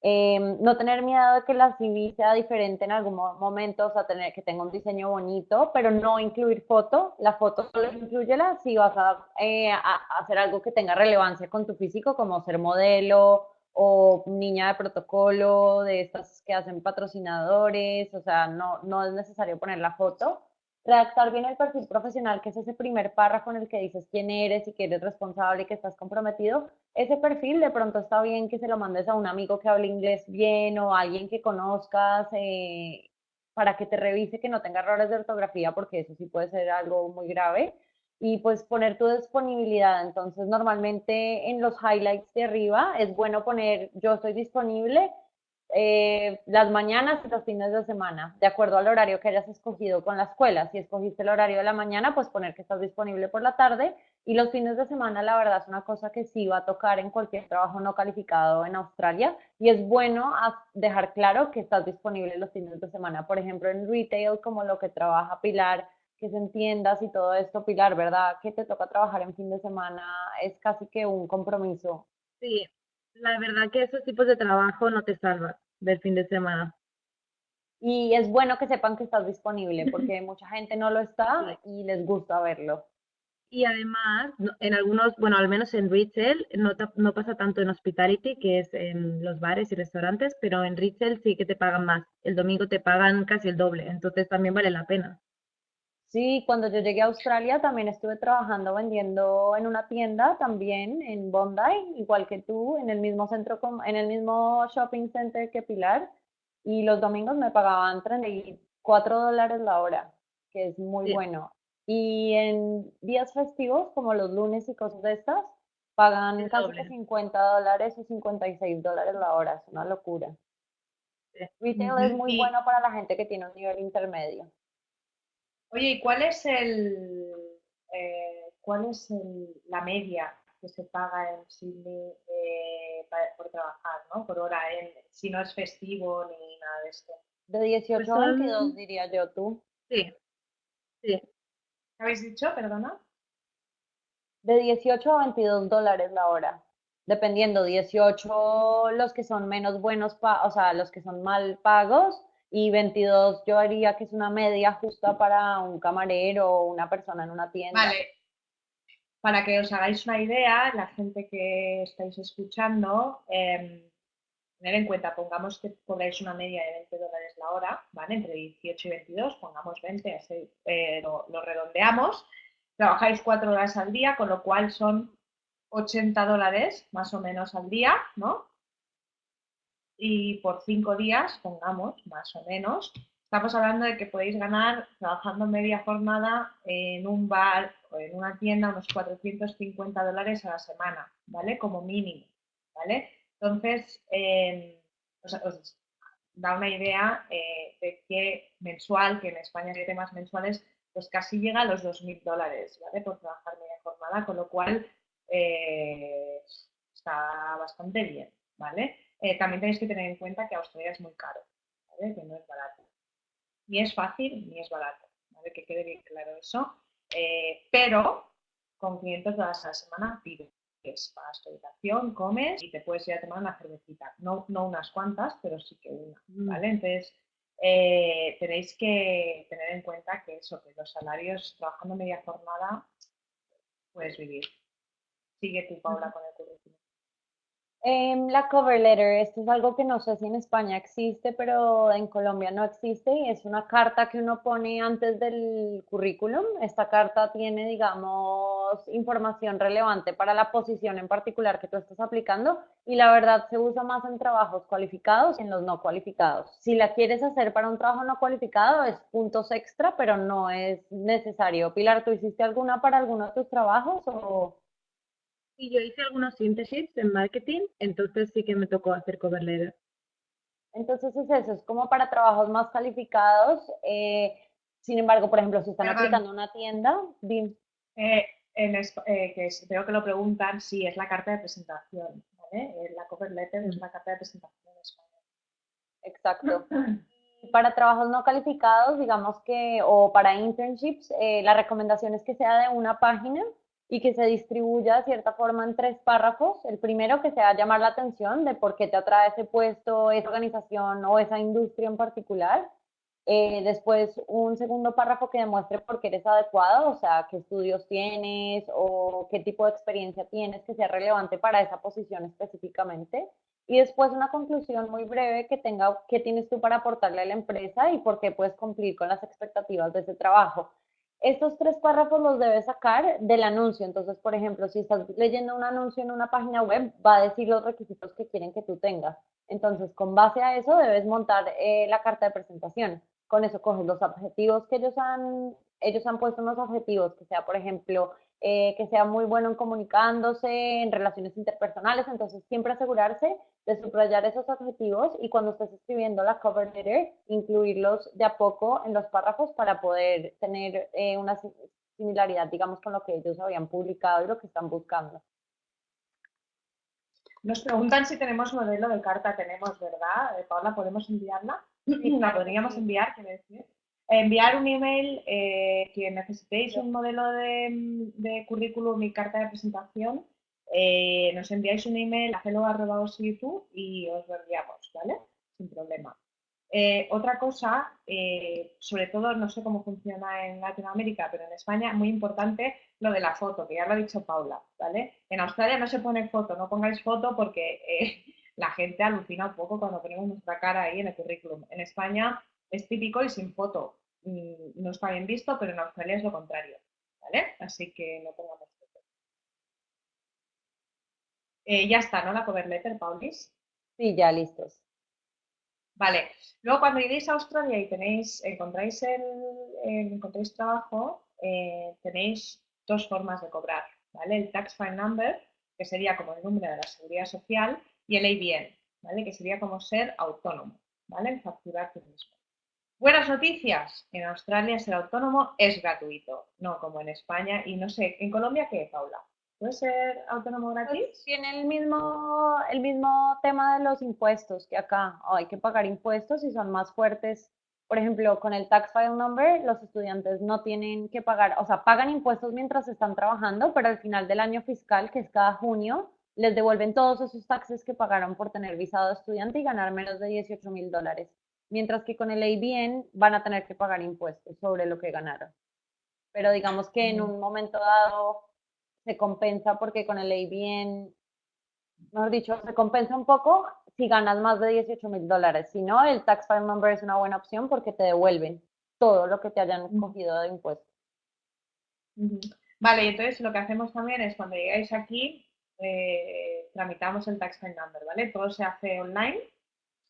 Em, no tener miedo de que la CV sea diferente en algún mo- momento, o sea, tener que tenga un diseño bonito, pero no incluir foto. La foto solo incluyela si vas a, eh, a hacer algo que tenga relevancia con tu físico, como ser modelo o niña de protocolo, de estas que hacen patrocinadores, o sea, no, no es necesario poner la foto. Redactar bien el perfil profesional, que es ese primer párrafo en el que dices quién eres y que eres responsable y que estás comprometido. Ese perfil de pronto está bien que se lo mandes a un amigo que hable inglés bien o a alguien que conozcas eh, para que te revise que no tenga errores de ortografía, porque eso sí puede ser algo muy grave. Y pues poner tu disponibilidad. Entonces, normalmente en los highlights de arriba es bueno poner yo estoy disponible eh, las mañanas y los fines de semana, de acuerdo al horario que hayas escogido con la escuela. Si escogiste el horario de la mañana, pues poner que estás disponible por la tarde. Y los fines de semana, la verdad, es una cosa que sí va a tocar en cualquier trabajo no calificado en Australia. Y es bueno dejar claro que estás disponible los fines de semana. Por ejemplo, en retail, como lo que trabaja Pilar, que se entiendas y todo esto, Pilar, ¿verdad? Que te toca trabajar en fin de semana es casi que un compromiso. Sí, la verdad que esos tipos de trabajo no te salvan del fin de semana. Y es bueno que sepan que estás disponible porque mucha gente no lo está y les gusta verlo. Y además, en algunos, bueno, al menos en retail, no, no pasa tanto en hospitality, que es en los bares y restaurantes, pero en retail sí que te pagan más. El domingo te pagan casi el doble, entonces también vale la pena. Sí, cuando yo llegué a Australia también estuve trabajando vendiendo en una tienda también en Bondi, igual que tú, en el mismo centro, en el mismo shopping center que Pilar, y los domingos me pagaban 34 dólares la hora, que es muy Sí. bueno. Y en días festivos, como los lunes y cosas de estas, pagan El casi que doble. 50 dólares o 56 dólares la hora, es una locura. Sí. Retail es muy bueno para la gente que tiene un nivel intermedio. Oye, ¿y cuál es el, eh, cuál es el- la media que se paga en Sydney eh, por trabajar, ¿no? Por hora, en, si no es festivo ni nada de esto. De 18 a son- 22, diría yo, tú. Sí, sí, ¿Qué habéis dicho? Perdona. De 18 a 22 dólares la hora. Dependiendo, 18 los que son menos buenos, pa- o sea, los que son mal pagos, y 22 yo haría que es una media justa para un camarero o una persona en una tienda. Vale. Para que os hagáis una idea, la gente que estáis escuchando, em, tener en cuenta, pongamos que cobráis una media de 20 dólares la hora, ¿vale? Entre 18 y 22, pongamos 20, así, eh, lo, lo redondeamos. Trabajáis cuatro horas al día, con lo cual son 80 dólares más o menos al día, ¿no? Y por cinco días, pongamos, más o menos, estamos hablando de que podéis ganar trabajando media jornada en un bar o en una tienda unos 450 dólares a la semana, ¿vale? Como mínimo, ¿vale? Entonces, eh, os, da una idea eh, de que mensual, que en España hay temas mensuales, pues casi llega a los 2.000 dólares, ¿vale? Por trabajar media jornada, con lo cual eh, está bastante bien, ¿vale? Eh, también tenéis que tener en cuenta que Australia es muy caro, ¿vale? que no es barato. Ni es fácil ni es barato, ¿vale? que quede bien claro eso. Eh, pero con 500 dólares a la semana pides pagas tu habitación, comes y te puedes ir a tomar una cervecita. No, no unas cuantas, pero sí que una, Mm. ¿vale? Entonces, eh, tenéis que tener en cuenta que eso, que los salarios trabajando media jornada, puedes vivir. Sigue tú, Paula, con el currículum. Em, la cover letter, esto es algo que no sé si en España existe, pero en Colombia no existe y es una carta que uno pone antes del currículum. Esta carta tiene, digamos, información relevante para la posición en particular que tú estás aplicando y la verdad se usa más en trabajos cualificados que en los no cualificados. Si la quieres hacer para un trabajo no cualificado es puntos extra, pero no es necesario. Pilar, ¿tú hiciste alguna para alguno de tus trabajos o...? Y yo hice algunos internships en marketing, entonces sí que me tocó hacer cover letter. Entonces es eso, es como para trabajos más calificados. eh, sin embargo, por ejemplo, si están Hagan- aplicando una tienda, Eh, eh, que es- veo que lo preguntan, sí, es la carta de presentación, ¿vale? Eh, la cover letter es una carta de presentación en español. exacto. Y Para trabajos no calificados, digamos que, o para internships, eh, la recomendación es que sea de una página y que se distribuya de cierta forma en tres párrafos. El primero que sea llamar la atención de por qué te atrae ese puesto, esa organización o esa industria en particular. Eh, después, un segundo párrafo que demuestre por qué eres adecuado, o sea, qué estudios tienes o qué tipo de experiencia tienes que sea relevante para esa posición específicamente. Y después una conclusión muy breve que tenga qué tienes tú para aportarle a la empresa y por qué puedes cumplir con las expectativas de ese trabajo. Estos tres párrafos los debes sacar del anuncio. Entonces, por ejemplo, si estás leyendo un anuncio en una página web, va a decir los requisitos que quieren que tú tengas. Entonces, con base a eso, debes montar eh, la carta de presentación. Con eso coges los objetivos que ellos han, ellos han puesto unos objetivos, que sea, por ejemplo, eh, que sea muy bueno en comunicándose, en relaciones interpersonales. Entonces, siempre asegurarse de subrayar esos objetivos y cuando estés escribiendo la cover letter, incluirlos de a poco en los párrafos para poder tener eh, una si- similaridad, digamos, con lo que ellos habían publicado y lo que están buscando. Nos preguntan si tenemos modelo de carta, tenemos, ¿verdad? Eh, Paula, ¿podemos enviarla? La podríamos enviar, quiere decir. Enviar un email eh, que necesitéis un modelo de, de currículum y carta de presentación. eh, nos enviáis un email a hello.youtube y os lo enviamos, ¿vale? Sin problema. Eh, otra cosa, eh, sobre todo no sé cómo funciona en Latinoamérica, pero en España muy importante lo de la foto, que ya lo ha dicho Paula, ¿vale? En Australia no se pone foto, no pongáis foto porque la gente alucina un poco cuando ponemos nuestra cara ahí en el currículum. En España es típico y sin foto. Mm, No está bien visto, pero en Australia es lo contrario, ¿vale? Así que no pongamos foto. Eh, ya está, ¿no? La cover letter, Paulis. Sí, ya listos. Vale, luego cuando iréis a Australia y tenéis, encontráis el, el- encontráis trabajo, eh, tenéis dos formas de cobrar, ¿vale? El Tax File Number, que sería como el número de la seguridad social, y el ABN, ¿vale? Que sería como ser autónomo, ¿vale? Facturar tú mismo. Buenas noticias, en Australia ser autónomo es gratuito, no como en España, y no sé, ¿en Colombia qué, Paula? ¿Puede ser autónomo gratis? Pues tiene el mismo, el mismo tema de los impuestos que acá. Oh, hay que pagar impuestos y son más fuertes. Por ejemplo, con el Tax File Number, los estudiantes no tienen que pagar, o sea, pagan impuestos mientras están trabajando, pero al final del año fiscal, que es cada junio, les devuelven todos esos taxes que pagaron por tener visado estudiante y ganar menos de 18 mil dólares. Mientras que con el ABN van a tener que pagar impuestos sobre lo que ganaron. Pero digamos que en un momento dado se compensa porque con el ABN, mejor dicho, se compensa un poco si ganas más de 18 mil dólares. Si no, el Tax File Number es una buena opción porque te devuelven todo lo que te hayan cogido de impuestos. Vale, y entonces lo que hacemos también es cuando llegáis aquí, eh, tramitamos el Tax File Number, ¿vale? Todo se hace online.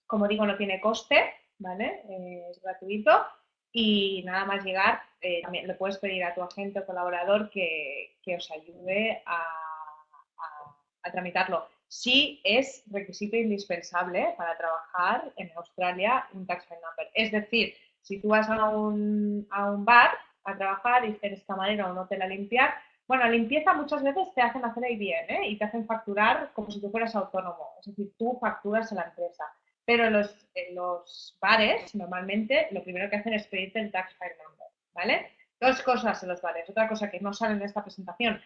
Como digo, no tiene coste, ¿vale? Eh, es gratuito. Y nada más llegar, eh, también le puedes pedir a tu agente o colaborador que, que os ayude a, a- tramitarlo. Sí es requisito indispensable para trabajar en Australia un Tax File Number. Es decir, si tú vas a un, a un bar a trabajar y eres camarero a un hotel a limpiar, Bueno, limpieza muchas veces te hacen hacer ahí bien, ¿eh? Y te hacen facturar como si tú fueras autónomo. Es decir, tú facturas a la empresa. Pero en los, los bares, normalmente, lo primero que hacen es pedirte el tax file number, ¿vale? Dos cosas en los bares. Otra cosa que no sale en esta presentación,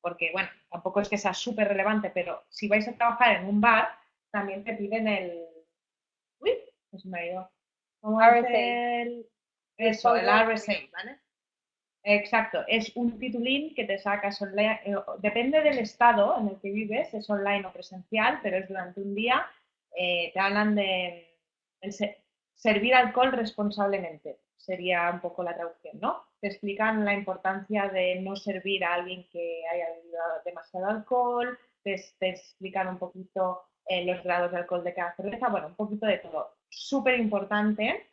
porque, bueno, tampoco es que sea súper relevante, pero si vais a trabajar en un bar, también te piden el... Uy, se me ha ido. ¿Cómo es el... Eso, el RSA, ¿vale? Exacto, es un titulín que te sacas online, eh, depende del estado en el que vives, es online o presencial, pero es durante un día, eh, te hablan de servir alcohol responsablemente, sería un poco la traducción, ¿no? Te explican la importancia de no servir a alguien que haya bebido demasiado alcohol, te, explican un poquito eh, los grados de alcohol de cada cerveza, bueno, un poquito de todo. Súper importante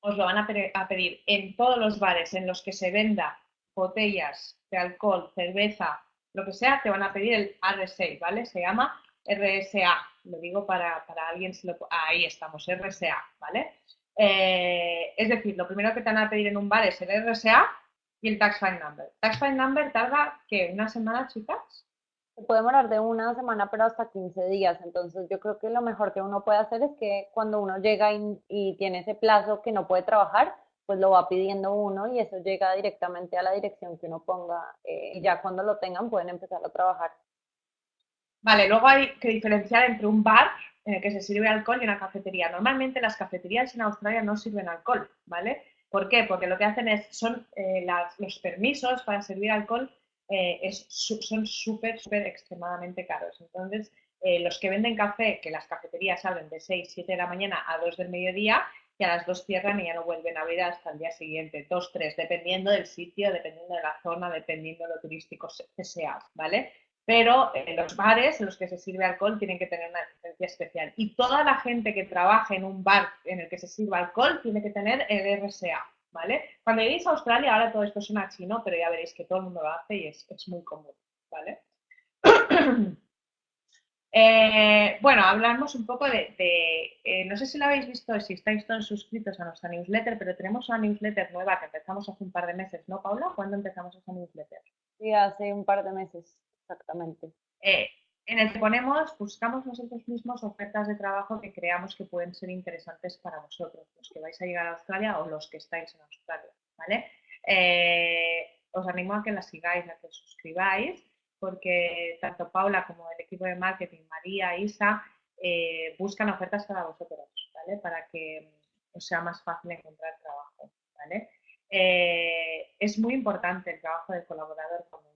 os lo van a, pedir en todos los bares en los que se venda botellas de alcohol, cerveza, lo que sea, te van a pedir el RSA, ¿vale? Se llama RSA, lo digo para, para alguien, si lo, ahí estamos, RSA, ¿vale? Eh, es decir, lo primero que te van a pedir en un bar es el RSA y el Tax File Number. Tax File Number tarda, ¿qué? ¿Una semana, chicas? Puede demorar de una semana, pero hasta 15 días. Entonces, yo creo que lo mejor que uno puede hacer es que cuando uno llega y, tiene ese plazo que no puede trabajar, pues lo va pidiendo uno y eso llega directamente a la dirección que uno ponga eh, y ya cuando lo tengan pueden empezar a trabajar. Vale, luego hay que diferenciar entre un bar en el que se sirve alcohol y una cafetería. Normalmente las cafeterías en Australia no sirven alcohol, ¿vale? ¿Por qué? Porque lo que hacen es, son eh, los permisos para servir alcohol eh, es, son súper, súper extremadamente caros. Entonces, eh, los que venden café, que las cafeterías abren de 6, 7 de la mañana a 2 del mediodía, y a las 2 cierran y ya no vuelven a abrir hasta el día siguiente, 2, 3, dependiendo del sitio, dependiendo de la zona, dependiendo de lo turístico que sea, ¿vale? Pero en los bares en los que se sirve alcohol tienen que tener una licencia especial. Y toda la gente que trabaja en un bar en el que se sirva alcohol tiene que tener el RSA, ¿vale? Cuando lleguéis a Australia, ahora todo esto suena chino, pero ya veréis que todo el mundo lo hace y es, muy común, ¿vale? Eh, bueno, hablamos un poco de, eh, no sé si lo habéis visto, si estáis todos suscritos a nuestra newsletter, pero tenemos una newsletter nueva que empezamos hace un par de meses, ¿no, Paula? ¿Cuándo empezamos esa newsletter? Sí, hace un par de meses, exactamente. Eh, en el que ponemos, buscamos nosotros mismos ofertas de trabajo que creamos que pueden ser interesantes para vosotros, los que vais a llegar a Australia o los que estáis en Australia, ¿vale? Eh, os animo a que las sigáis, a que os suscribáis, porque tanto Paula como el equipo de marketing, María, Isa, eh, buscan ofertas para vosotros, ¿vale? Para que os sea más fácil encontrar trabajo, ¿vale? Eh, es muy importante el trabajo del colaborador allí,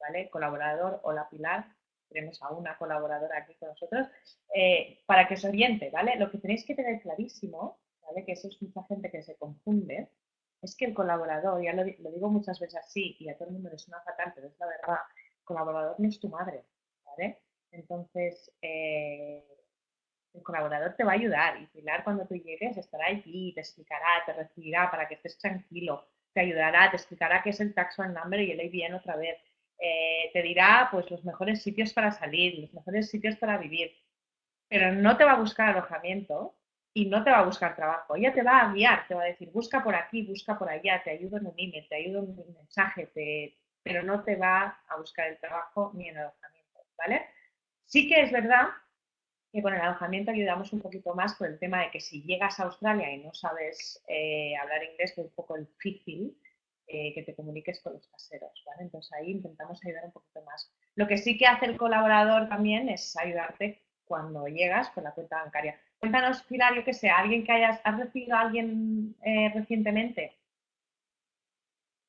¿vale? Colaborador o la pilar tenemos a una colaboradora aquí con nosotros, eh, para que os oriente, ¿vale? Lo que tenéis que tener clarísimo, ¿vale? Que eso es mucha gente que se confunde, es que el colaborador, ya lo, digo muchas veces así y a todo el mundo le suena fatal, pero es la verdad, el colaborador no es tu madre, ¿vale? Entonces, eh, el colaborador te va a ayudar y Pilar cuando tú llegues estará allí, te explicará, te recibirá para que estés tranquilo, te ayudará, te explicará qué es el tax number y el ABN otra vez, eh, te dirá pues los mejores sitios para salir, los mejores sitios para vivir, pero no te va a buscar alojamiento y no te va a buscar trabajo. Ella te va a guiar, te va a decir, busca por aquí, busca por allá, te ayudo en un email, te ayudo en un mensaje, pero no te va a buscar el trabajo ni el alojamiento, ¿vale? Sí que es verdad que con el alojamiento ayudamos un poquito más por el tema de que si llegas a Australia y no sabes eh, hablar inglés, es un poco difícil, eh, que te comuniques con los caseros, ¿vale? Entonces ahí intentamos ayudar un poquito más. Lo que sí que hace el colaborador también es ayudarte cuando llegas con la cuenta bancaria. Cuéntanos, Pilar, yo que sé, alguien que hayas, ¿has recibido a alguien eh, recientemente?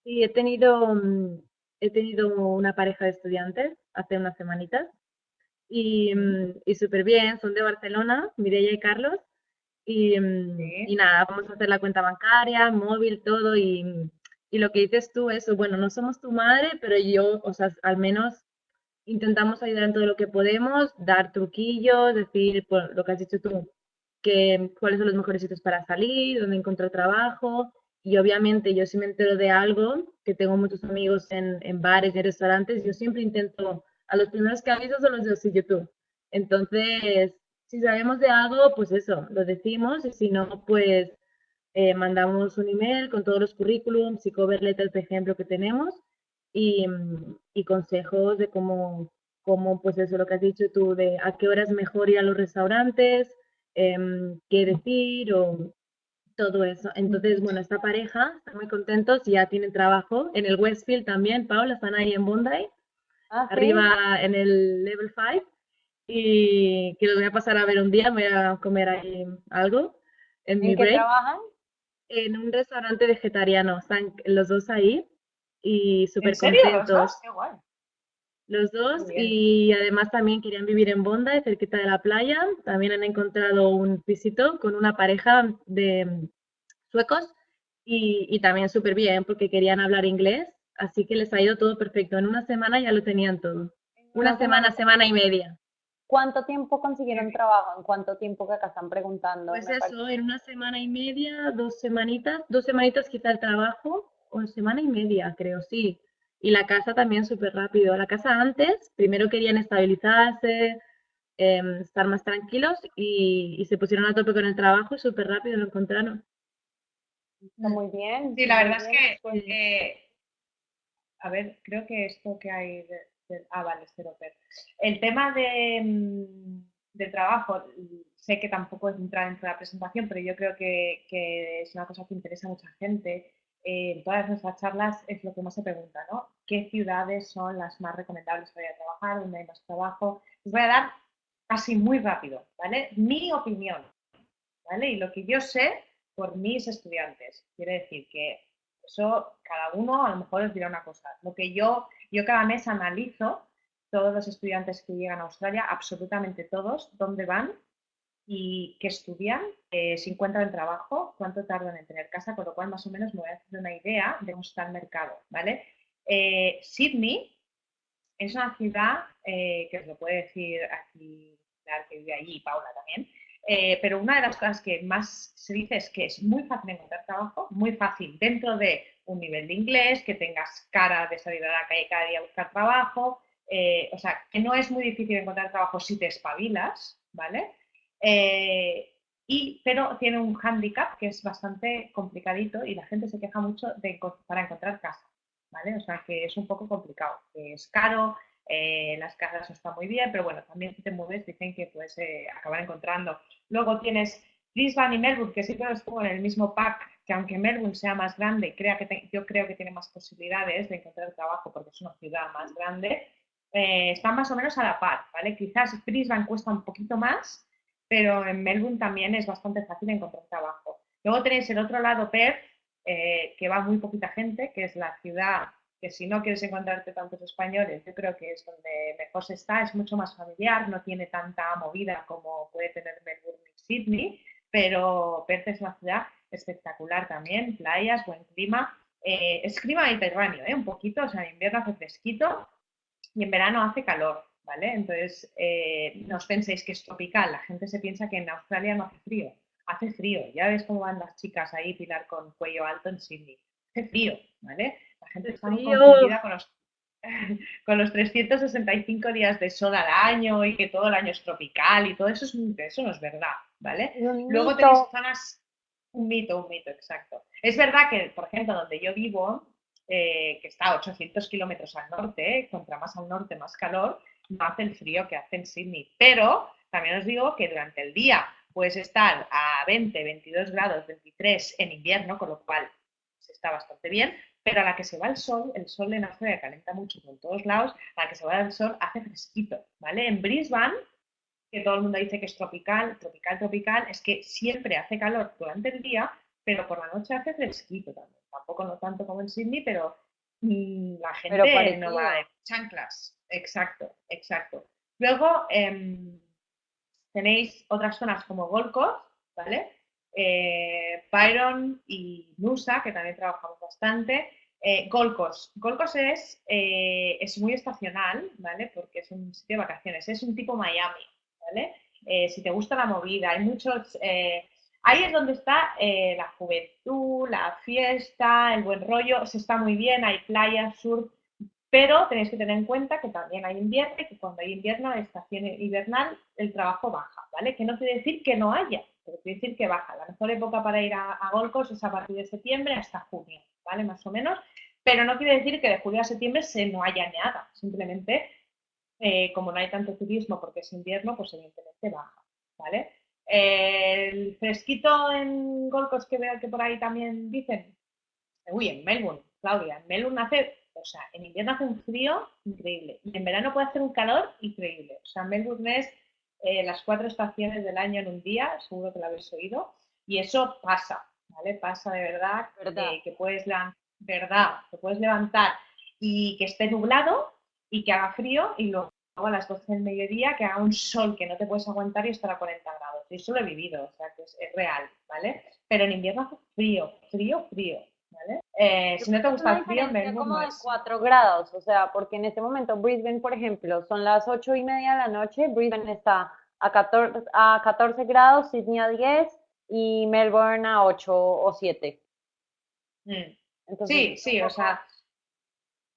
Sí, he tenido, mm, he tenido una pareja de estudiantes hace unas semanitas y, mm, y súper bien, son de Barcelona, Mireia y Carlos, y, mm, y, nada, vamos a hacer la cuenta bancaria, móvil, todo, y, y lo que dices tú, eso, bueno, no somos tu madre, pero yo, o sea, al menos intentamos ayudar en todo lo que podemos, dar truquillos, decir por lo que has dicho tú, que cuáles son los mejores sitios para salir, dónde encontrar trabajo. Y obviamente yo si me entero de algo, que tengo muchos amigos en, en bares y restaurantes, yo siempre intento, a los primeros que aviso son los de YouTube. Entonces, si sabemos de algo, pues eso, lo decimos y si no, pues eh, mandamos un email con todos los currículums y cover letters de ejemplo que tenemos y, y consejos de cómo, cómo, pues eso, lo que has dicho tú, de a qué hora es mejor ir a los restaurantes, em, qué decir o todo eso. Entonces, bueno, esta pareja están muy contentos, ya tienen trabajo en el Westfield también, Paula, están ahí en Bondi, Ah, ¿sí? arriba en el level 5 y que los voy a pasar a ver un día, me voy a comer ahí algo en mi ¿En qué break trabajan? En un restaurante vegetariano, están los dos ahí y súper ¿En serio? ¿Los contentos. dos? Qué guay. Los dos y además también querían vivir en Bondi, cerquita de la playa. También han encontrado un pisito con una pareja de mm, suecos y, y también súper bien porque querían hablar inglés, así que les ha ido todo perfecto. En una semana ya lo tenían todo. Una Una semana, semana y media. ¿Cuánto tiempo consiguieron trabajo? ¿En cuánto tiempo que acá están preguntando? Pues parece- eso, en una semana y media, dos semanitas, dos semanitas quizá el trabajo, o semana y media, creo, sí. Y la casa también súper rápido. La casa antes, primero querían estabilizarse, em, estar más tranquilos y, y se pusieron a tope con el trabajo y súper rápido lo encontraron. Está muy bien. Sí, la verdad es que, Pues, eh, a ver, creo que esto que hay de- ah, vale. El tema de, mm, del trabajo, sé que tampoco es entrar dentro de la presentación, pero yo creo que, que es una cosa que interesa a mucha gente. Eh, en todas nuestras charlas es lo que más se pregunta, ¿no? ¿Qué ciudades son las más recomendables para ir a trabajar? ¿Dónde hay más trabajo? Les voy a dar así muy rápido, ¿vale? Mi opinión, ¿vale? Y lo que yo sé por mis estudiantes. Quiere decir que eso cada uno a lo mejor os dirá una cosa. Lo que yo, yo cada mes analizo todos los estudiantes que llegan a Australia, absolutamente todos, dónde van y qué estudian, eh, si encuentran trabajo, cuánto tardan en tener casa, con lo cual más o menos me voy a hacer una idea de cómo está el mercado, ¿vale? Eh, Sydney es una ciudad eh, que os lo puede decir aquí, la que vive allí, Paula también, eh, pero una de las cosas que más se dice es que es muy fácil encontrar trabajo, muy fácil dentro de un nivel de inglés, que tengas cara de salir a la calle cada día a buscar trabajo, eh, o sea, que no es muy difícil encontrar trabajo si te espabilas, ¿vale? Eh, y, pero tiene un hándicap que es bastante complicadito y la gente se queja mucho de, para encontrar casa, ¿vale? O sea, que es un poco complicado, que es caro, eh, las casas no están muy bien, pero bueno, también si te mueves dicen que puedes eh, acabar encontrando. Luego tienes Brisbane y Melbourne, que siempre los pongo en el mismo pack, que aunque Melbourne sea más grande, crea que yo creo que tiene más posibilidades de encontrar trabajo porque es una ciudad más grande, eh, están más o menos a la par, ¿vale? Quizás Brisbane cuesta un poquito más, pero en Melbourne también es bastante fácil encontrar trabajo. Luego tenéis el otro lado, Perth, eh, que va muy poquita gente, que es la ciudad que si no quieres encontrarte tantos españoles, yo creo que es donde mejor se está, es mucho más familiar, no tiene tanta movida como puede tener Melbourne y Sydney, pero Perth es una ciudad espectacular también, playas, buen clima, eh, es clima mediterráneo, ¿eh? un poquito, o sea, en invierno hace fresquito y en verano hace calor, ¿vale? Entonces, eh, no os penséis que es tropical, la gente se piensa que en Australia no hace frío, hace frío, ya ves cómo van las chicas ahí, Pilar, con cuello alto en Sydney, hace frío, ¿ale? La gente está muy confundida con los, con los 365 días de sol al año y que todo el año es tropical y todo eso, es, un- eso no es verdad, ¿vale? Luego tenéis zonas, un mito, un mito, exacto. Es verdad que, por ejemplo, donde yo vivo, eh, que está a 800 kilómetros al norte, eh, contra más al norte más calor, no hace el frío que hace en Sydney. Pero también os digo que durante el día puedes estar a 20, 22 grados, 23 en invierno, con lo cual se está bastante bien, pero a la que se va el sol, el sol en Australia calienta mucho por todos lados, a la que se va el sol hace fresquito, ¿vale? En Brisbane que todo el mundo dice que es tropical, tropical, tropical, es que siempre hace calor durante el día, pero por la noche hace fresquito también. Tampoco no tanto como en Sydney, pero mm, la gente no va de chanclas. Exacto, exacto. Luego em, tenéis otras zonas como Gold Coast, ¿vale? Eh, Byron y Nusa, que también trabajamos bastante. Eh. Gold Coast es, eh, es muy estacional, ¿vale? Porque es un sitio de vacaciones, es un tipo Miami, ¿vale? Eh, si te gusta la movida, hay muchos... eh, ahí es donde está la juventud, la fiesta, el buen rollo, se está muy bien, hay playas, surf, pero tenéis que tener en cuenta que también hay invierno y que cuando hay invierno, estación invernal, el trabajo baja, ¿vale? Que no quiere decir que no haya, pero quiere decir que baja. La mejor época para ir a, a Gold Coast es a partir de septiembre hasta junio, ¿vale? Más o menos. Pero no quiere decir que de julio a septiembre se no haya nada, simplemente eh, como no hay tanto turismo porque es invierno, pues evidentemente baja, ¿vale? el fresquito en Golcos que veo que por ahí también dicen, uy, en Melbourne, Claudia, en Melbourne hace, o sea, en invierno hace un frío increíble y en verano puede hacer un calor increíble. O sea, Melbourne es eh, las cuatro estaciones del año en un día, seguro que lo habéis oído, y eso pasa, ¿vale? Pasa de verdad, ¿Verdad? que puedes, verdad, puedes levantar y que esté nublado y que haga frío y luego a las 12 del mediodía que haga un sol que no te puedes aguantar y estar a 40 grados. Y eso lo he vivido, o sea que es, real, ¿vale? Pero en invierno hace frío, frío, frío, ¿vale? Eh, si no te gusta el frío, me como de 4 grados, o sea, porque en este momento Brisbane, por ejemplo, son las 8 y media de la noche, Brisbane está a 14, a 14 grados, Sydney a 10 y Melbourne a 8 o 7. Mm. sí, sí, o sea,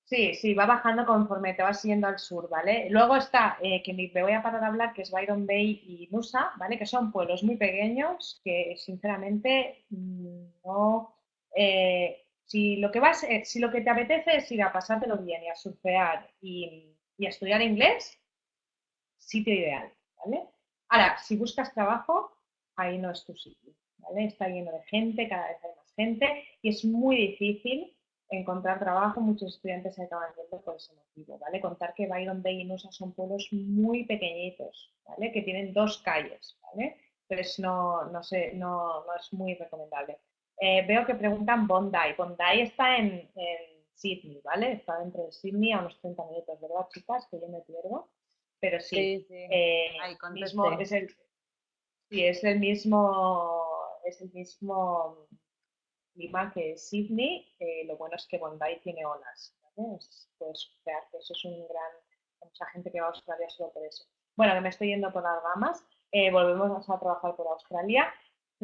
Sí, sí, va bajando conforme te vas yendo al sur, ¿vale? Luego está, eh, que me voy a parar a hablar, que es Byron Bay y Nusa, ¿vale? Que son pueblos muy pequeños que sinceramente mm, no... Eh, si lo que vas, eh, si lo que te apetece es ir a pasártelo bien y a surfear y, y a estudiar inglés, sitio ideal, ¿vale? Ahora, si buscas trabajo, ahí no es tu sitio, ¿vale? Está lleno de gente, cada vez hay más gente y es muy difícil encontrar trabajo, muchos estudiantes se acaban yendo por ese motivo, ¿vale? Contar que Byron Bay y Nusa son pueblos muy pequeñitos, ¿vale? Que tienen dos calles, ¿vale? Entonces no, no, sé, no, no es muy recomendable. Eh, veo que preguntan Bondi. Bondi está en, Sydney, ¿vale? Está dentro de Sydney a unos 30 minutos, ¿verdad, chicas? Que yo me pierdo. Pero sí, eh, mismo, es el, sí, es el mismo, es el mismo clima que Sydney, eh, lo bueno es que Bondi tiene olas. puedes crear que eso es un gran. mucha gente que va a Australia solo por eso. Bueno, que me estoy yendo por las ramas. Eh, volvemos a trabajar por Australia.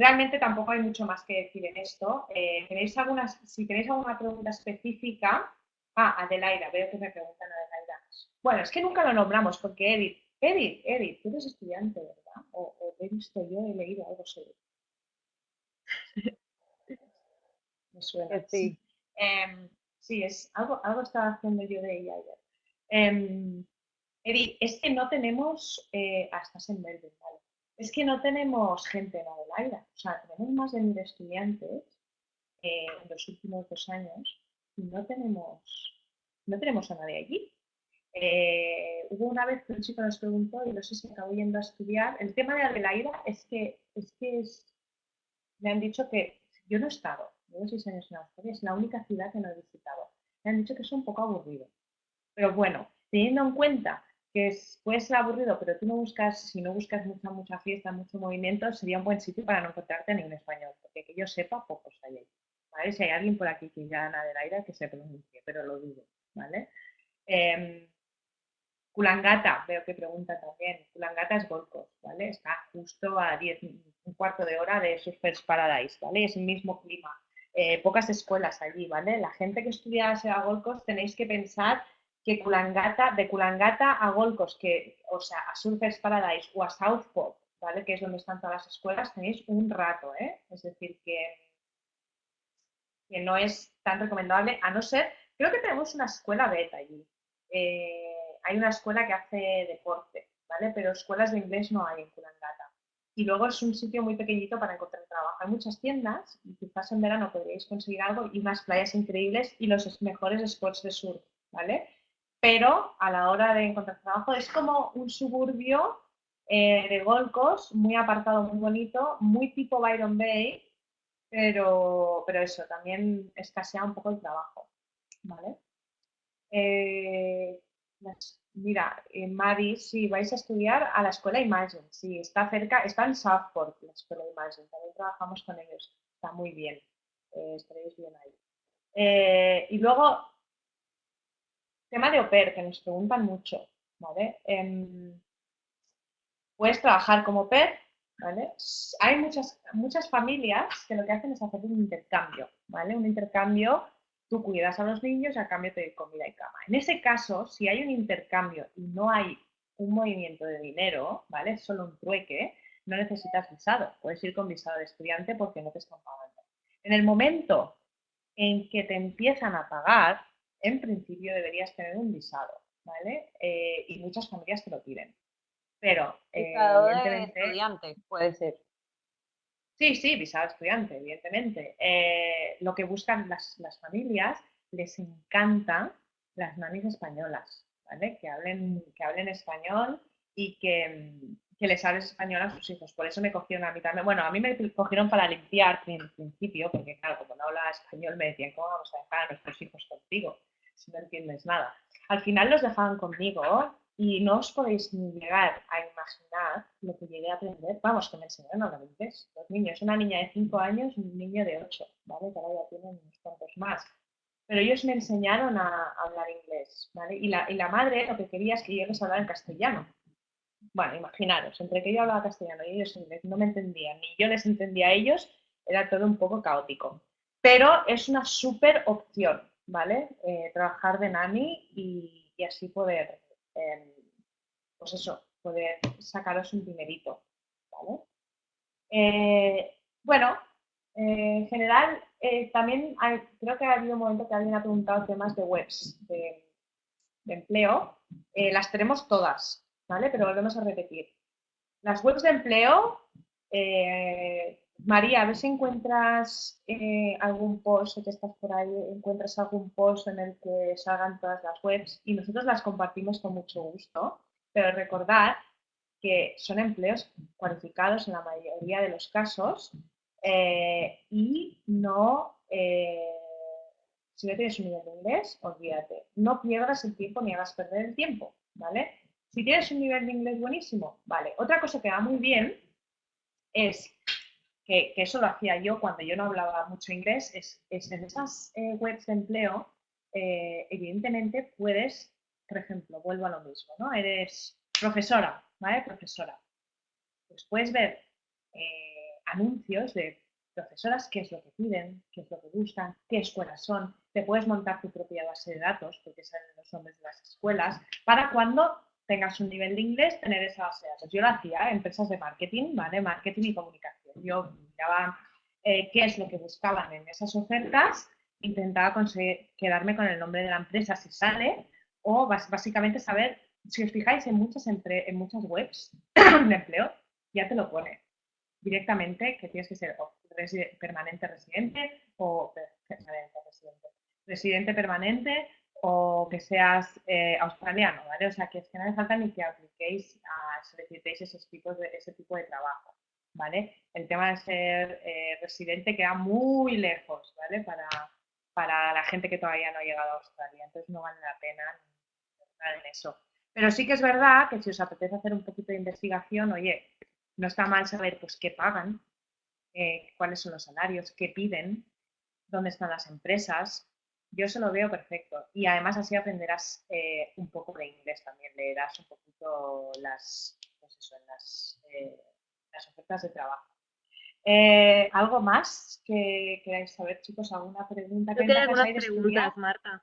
Realmente tampoco hay mucho más que decir en esto. Eh, algunas, si tenéis alguna pregunta específica. Ah, Adelaida, veo que me preguntan Adelaida. Bueno, es que nunca lo nombramos porque Edith, Edith, Edith, tú eres estudiante, ¿verdad? O, o he visto yo, he leído algo sobre Sí. Em, sí, es algo, algo estaba haciendo yo de ella ayer. Eh, es que no tenemos, eh, hasta en Melbourne, ¿vale? Es que no tenemos gente en Adelaida. O sea, tenemos más de mil estudiantes eh, en los últimos dos años y no tenemos, no tenemos a nadie allí. Eh, hubo una vez que un chico nos preguntó y no sé si acabó yendo a estudiar. El tema de Adelaida es que, es que me han dicho que yo no he estado, llevo seis años en Australia, es la única ciudad que no he visitado. Me han dicho que es un poco aburrido. Pero bueno, teniendo en cuenta que es, puede ser aburrido, pero tú no buscas, si no buscas mucha, mucha fiesta, mucho movimiento, sería un buen sitio para no encontrarte en español, porque que yo sepa, pocos hay ahí. ¿vale? Si hay alguien por aquí que ya nada del aire, que se pronuncie, pero lo dudo, ¿vale? Eh, veo que pregunta también. Kulangata es Gold ¿vale? Está justo a 10, un cuarto de hora de Surfers Paradise, ¿vale? Es el mismo clima. Eh, pocas escuelas allí, ¿vale? La gente que estudia a Gold Coast tenéis que pensar que Kulangata, de Kulangata a Gold que, o sea, a Surfers Paradise o a Southport, ¿vale? Que es donde están todas las escuelas, tenéis un rato, ¿eh? Es decir, que, que no es tan recomendable, a no ser, creo que tenemos una escuela beta allí. Eh, hay una escuela que hace deporte, ¿vale? Pero escuelas de inglés no hay en Kulangata y luego es un sitio muy pequeñito para encontrar trabajo. Hay muchas tiendas y quizás en verano podríais conseguir algo y unas playas increíbles y los mejores spots de surf, ¿vale? Pero a la hora de encontrar trabajo es como un suburbio eh, de Gold Coast, muy apartado, muy bonito, muy tipo Byron Bay, pero, pero eso, también escasea un poco el trabajo, ¿vale? Eh, Mira, en Mari, si vais a estudiar a la escuela Imagine, sí, está cerca, está en Southport, la escuela Imagine, también trabajamos con ellos, está muy bien, eh, estaréis bien ahí. Eh, y luego, tema de OPER, que nos preguntan mucho, ¿vale? Em, puedes trabajar como OPER, ¿vale? Hay muchas, muchas familias que lo que hacen es hacer un intercambio, ¿vale? Un intercambio tú cuidas a los niños y a cambio te doy comida y cama. En ese caso, si hay un intercambio y no hay un movimiento de dinero, ¿vale? Es solo un trueque, no necesitas visado. Puedes ir con visado de estudiante porque no te están pagando. En el momento en que te empiezan a pagar, en principio deberías tener un visado, ¿vale? Eh, y muchas familias te lo piden. Pero, eh, de estudiante, puede ser. Sí, sí, visado estudiante, evidentemente. Eh, lo que buscan las, las, familias, les encanta las mamis españolas, ¿vale? Que hablen, que hablen español y que, que les hables español a sus hijos. Por eso me cogieron a mí también. Bueno, a mí me cogieron para limpiar en principio, porque claro, como no hablaba español me decían, ¿cómo vamos a dejar a nuestros hijos contigo si no entiendes nada? Al final los dejaban conmigo y no os podéis ni llegar a imaginar lo que llegué a aprender. Vamos, que me enseñaron a. Los niños, una niña de 5 años y un niño de 8, ¿vale? Ahora ya tienen unos cuantos más. Pero ellos me enseñaron a, hablar inglés, ¿vale? Y la, y la madre lo que quería es que yo les hablara en castellano. Bueno, imaginaros, entre que yo hablaba castellano y ellos inglés no me entendían, ni yo les entendía a ellos, era todo un poco caótico. Pero es una súper opción, ¿vale? Eh, trabajar de nani y, así poder Em, pues eso, poder sacaros un dinerito, ¿vale? Eh, bueno, eh, en general, eh, también creo que ha habido un momento que alguien ha preguntado temas de webs de, empleo. las tenemos todas, ¿vale? Pero volvemos a repetir. Las webs de empleo, María, a ver si encuentras algún post, que estás por ahí, encuentras algún post en el que salgan todas las webs y nosotros las compartimos con mucho gusto. Pero recordad que son empleos cualificados en la mayoría de los casos eh, y no, eh, si no tienes un nivel de inglés, olvídate, no pierdas el tiempo ni hagas perder el tiempo, ¿vale? Si tienes un nivel de inglés buenísimo, vale. Otra cosa que va muy bien es que, eso lo hacía yo cuando yo no hablaba mucho inglés, es, en esas eh, webs de empleo, evidentemente puedes por ejemplo, vuelvo a lo mismo, ¿no? Eres profesora, ¿vale? Profesora. Pues puedes ver eh, anuncios de profesoras, qué es lo que piden, qué es lo que buscan, qué escuelas son. Te puedes montar tu propia base de datos, porque salen los nombres de las escuelas, para cuando tengas un nivel de inglés, tener esa base de datos. Yo lo hacía empresas de marketing, ¿vale? Marketing y comunicación. Yo miraba eh, qué es lo que buscaban en esas ofertas, intentaba conseguir quedarme con el nombre de la empresa si sale, o básicamente saber, si os fijáis en muchas, en muchas webs de empleo, ya te lo pone directamente que tienes que ser permanente residente o permanente residente, residente permanente o que seas eh, australiano, ¿vale? O sea, que es que no hace falta ni que apliquéis a solicitéis esos tipos de, ese tipo de trabajo, ¿vale? El tema de ser eh, residente queda muy lejos, ¿vale? Para, para la gente que todavía no ha llegado a Australia, entonces no vale la pena en eso. Pero sí que es verdad que si os apetece hacer un poquito de investigación, oye, no está mal saber pues qué pagan, eh, cuáles son los salarios, qué piden, dónde están las empresas. Yo se lo veo perfecto. Y además así aprenderás eh, un poco de inglés también, leerás un poquito las, pues las ofertas de trabajo. ¿Algo más que queráis saber, chicos? ¿Alguna pregunta? Yo tengo algunas preguntas, Marta.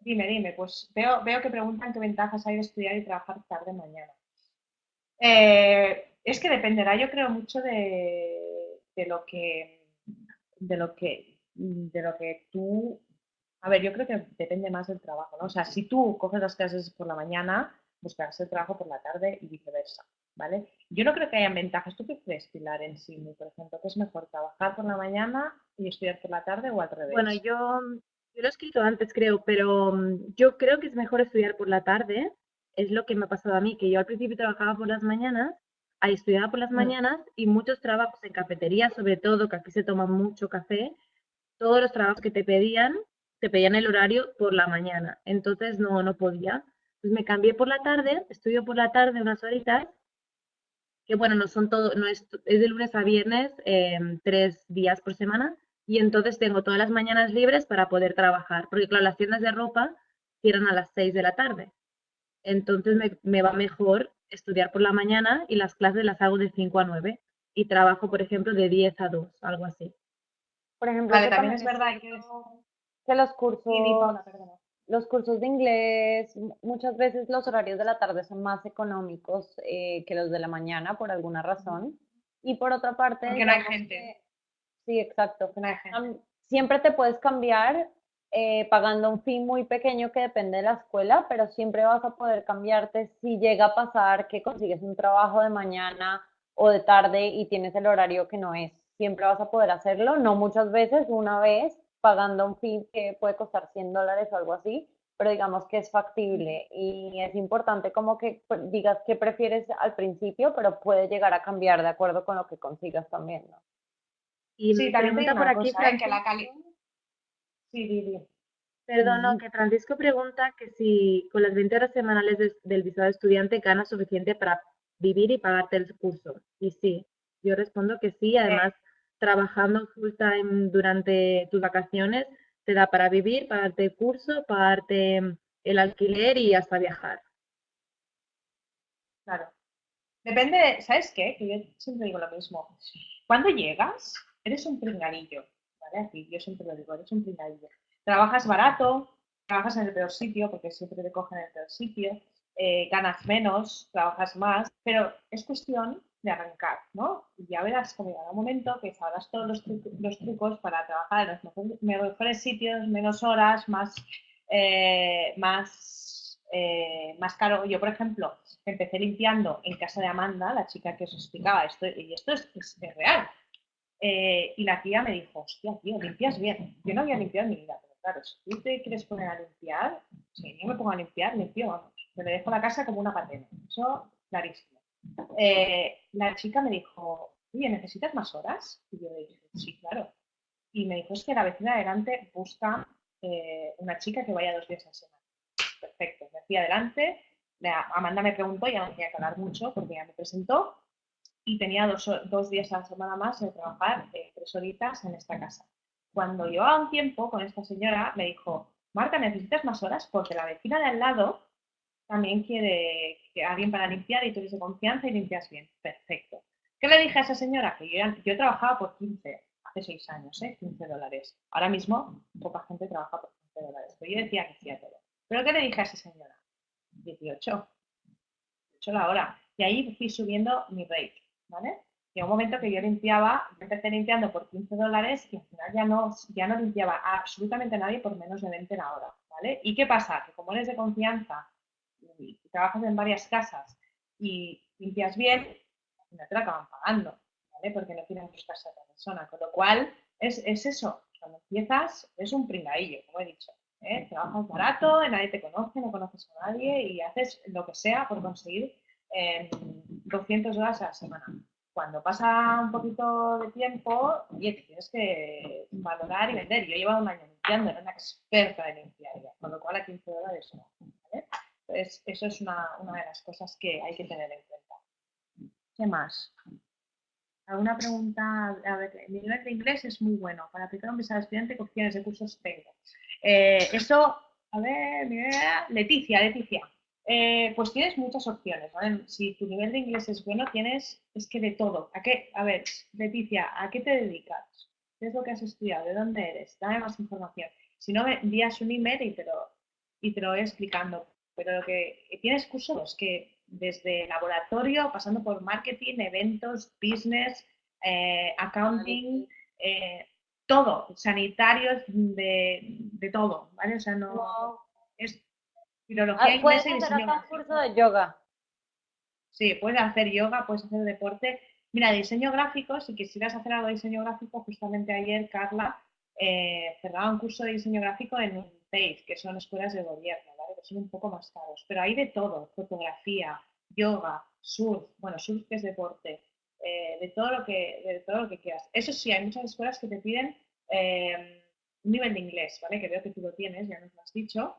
Dime, dime, pues veo, veo que preguntan qué ventajas hay de estudiar y trabajar tarde mañana. Eh, es que dependerá, yo creo, mucho de, lo que de lo que de lo que tú a ver, yo creo que depende más del trabajo, ¿no? O sea, si tú coges las clases por la mañana, buscarás el trabajo por la tarde y viceversa, ¿vale? Yo no creo que hayan ventajas. ¿Tú qué crees, Pilar, en sí, por ejemplo? ¿Qué es mejor, trabajar por la mañana y estudiar por la tarde o al revés? Bueno, yo yo lo he escrito antes, creo, pero mm, yo creo que es mejor estudiar por la tarde. Es lo que me ha pasado a mí, que yo al principio trabajaba por las mañanas, estudiaba por las mm. mañanas y muchos trabajos en cafetería, sobre todo, que aquí se toma mucho café, todos los trabajos que te pedían, te pedían el horario por la mañana. Entonces no, no podía. Pues me cambié por la tarde, estudio por la tarde unas horitas, que bueno, no son todo, no es, es de lunes a viernes, em, tres días por semana, y entonces tengo todas las mañanas libres para poder trabajar, porque claro, las tiendas de ropa cierran a las 6 de la tarde. Entonces me, va mejor estudiar por la mañana y las clases las hago de 5 a 9 y trabajo, por ejemplo, de 10 a 2, algo así. Por ejemplo, también, es verdad que, los cursos, los cursos de inglés, muchas veces los horarios de la tarde son más económicos eh, que los de la mañana por alguna razón. Y por otra parte, porque no hay gente. Sí, exacto. siempre te puedes cambiar eh, pagando un fee muy pequeño que depende de la escuela, pero siempre vas a poder cambiarte si llega a pasar que consigues un trabajo de mañana o de tarde y tienes el horario que no es. Siempre vas a poder hacerlo, no muchas veces, una vez, pagando un fee que puede costar 100 dólares o algo así, pero digamos que es factible y es importante como que pues, digas qué prefieres al principio, pero puede llegar a cambiar de acuerdo con lo que consigas también, ¿no? Y sí, también pregunta por aquí, ¿eh? que la calidad... Sí, sí, Perdón, que Francisco pregunta que si con las 20 horas semanales del visado estudiante ganas suficiente para vivir y pagarte el curso. Y sí, yo respondo que sí, además trabajando full time durante tus vacaciones te da para vivir, pagarte el curso, pagarte el alquiler y hasta viajar. Claro. Depende, ¿sabes qué? Que yo siempre digo lo mismo. Cuando llegas, eres un pringadillo, ¿vale? Así, yo siempre lo digo, eres un pringadillo. Trabajas barato, trabajas en el peor sitio, porque siempre te cogen en el peor sitio, eh, ganas menos, trabajas más, pero es cuestión de arrancar, ¿no? Y ya verás que llegará un momento que sabrás todos los, los, trucos para trabajar en los mejores, sitios, menos horas, más, eh, más, eh, más caro. Yo, por ejemplo, empecé limpiando en casa de Amanda, la chica que os explicaba esto, y esto es, es, real. Eh, y la tía me dijo, hostia, tío, limpias bien. Yo no había limpiado en mi vida, pero claro, si tú te quieres poner a limpiar, si yo me pongo a limpiar, limpio, vamos. Me dejo la casa como una patena. Eso, clarísimo. Eh, la chica me dijo, oye, ¿necesitas más horas? Y yo dije, sí, claro. Y me dijo, es que la vecina de adelante busca eh, una chica que vaya dos días a la semana. Perfecto, me fui adelante. Amanda me preguntó, ya no tenía que hablar mucho porque ya me presentó y tenía dos, dos días a la semana más de trabajar eh, tres horitas en esta casa. Cuando llevaba un tiempo con esta señora, me dijo, Marta, ¿necesitas más horas? Porque la vecina de al lado también quiere que alguien para limpiar y tú eres de confianza y limpias bien. Perfecto. ¿Qué le dije a esa señora? Que yo, yo trabajaba por 15, hace 6 años, ¿eh? 15 dólares. Ahora mismo poca gente trabaja por 15 dólares, pero yo decía que hacía todo. ¿Pero qué le dije a esa señora? 18. 18 la hora. Y ahí fui subiendo mi rate, ¿vale? Y un momento que yo limpiaba, empecé limpiando por 15 dólares y al final ya no, ya no limpiaba a absolutamente nadie por menos de 20 la hora, ¿vale? ¿Y qué pasa? Que como eres de confianza y, trabajas en varias casas y limpias bien, no te la acaban pagando, ¿vale? Porque no quieren buscarse a otra persona. Con lo cual, es, es eso. Cuando empiezas, es un pringadillo, como he dicho. ¿eh? Trabajas barato, nadie te conoce, no conoces a nadie y haces lo que sea por conseguir 200 horas a la semana. Cuando pasa un poquito de tiempo, oye, te tienes que valorar y vender. Yo llevado un año limpiando, era una experta en limpiar con lo cual a 15 dólares no. ¿vale? Eso es una, una, de las cosas que hay que tener en cuenta. ¿Qué más? ¿Alguna pregunta? A ver, mi nivel de inglés es muy bueno. Para aplicar un visado estudiante, ¿qué opciones de cursos tengo? Eh, eso, a ver, Leticia, Leticia. Eh, pues tienes muchas opciones, ¿vale? Si tu nivel de inglés es bueno, tienes, es que de todo. ¿A qué? A ver, Leticia, ¿a qué te dedicas? ¿Qué es lo que has estudiado? ¿De dónde eres? Dame más información. Si no, me envías un email y y te lo voy explicando pero lo que tienes cursos que desde laboratorio, pasando por marketing, eventos, business, eh, accounting, eh, todo, sanitarios, de, de, todo, ¿vale? O sea, no... Es filología ah, ¿Puedes hacer un curso de yoga? Sí, puedes hacer yoga, puedes hacer deporte. Mira, diseño gráfico, si quisieras hacer algo de diseño gráfico, justamente ayer Carla eh, cerraba un curso de diseño gráfico en un PACE, que son escuelas de gobierno son un poco más caros, pero hay de todo, fotografía, yoga, surf, bueno, surf que es deporte, eh, de, todo lo que, de todo lo que quieras. Eso sí, hay muchas escuelas que te piden eh, un nivel de inglés, ¿vale? Que veo que tú lo tienes, ya nos lo has dicho,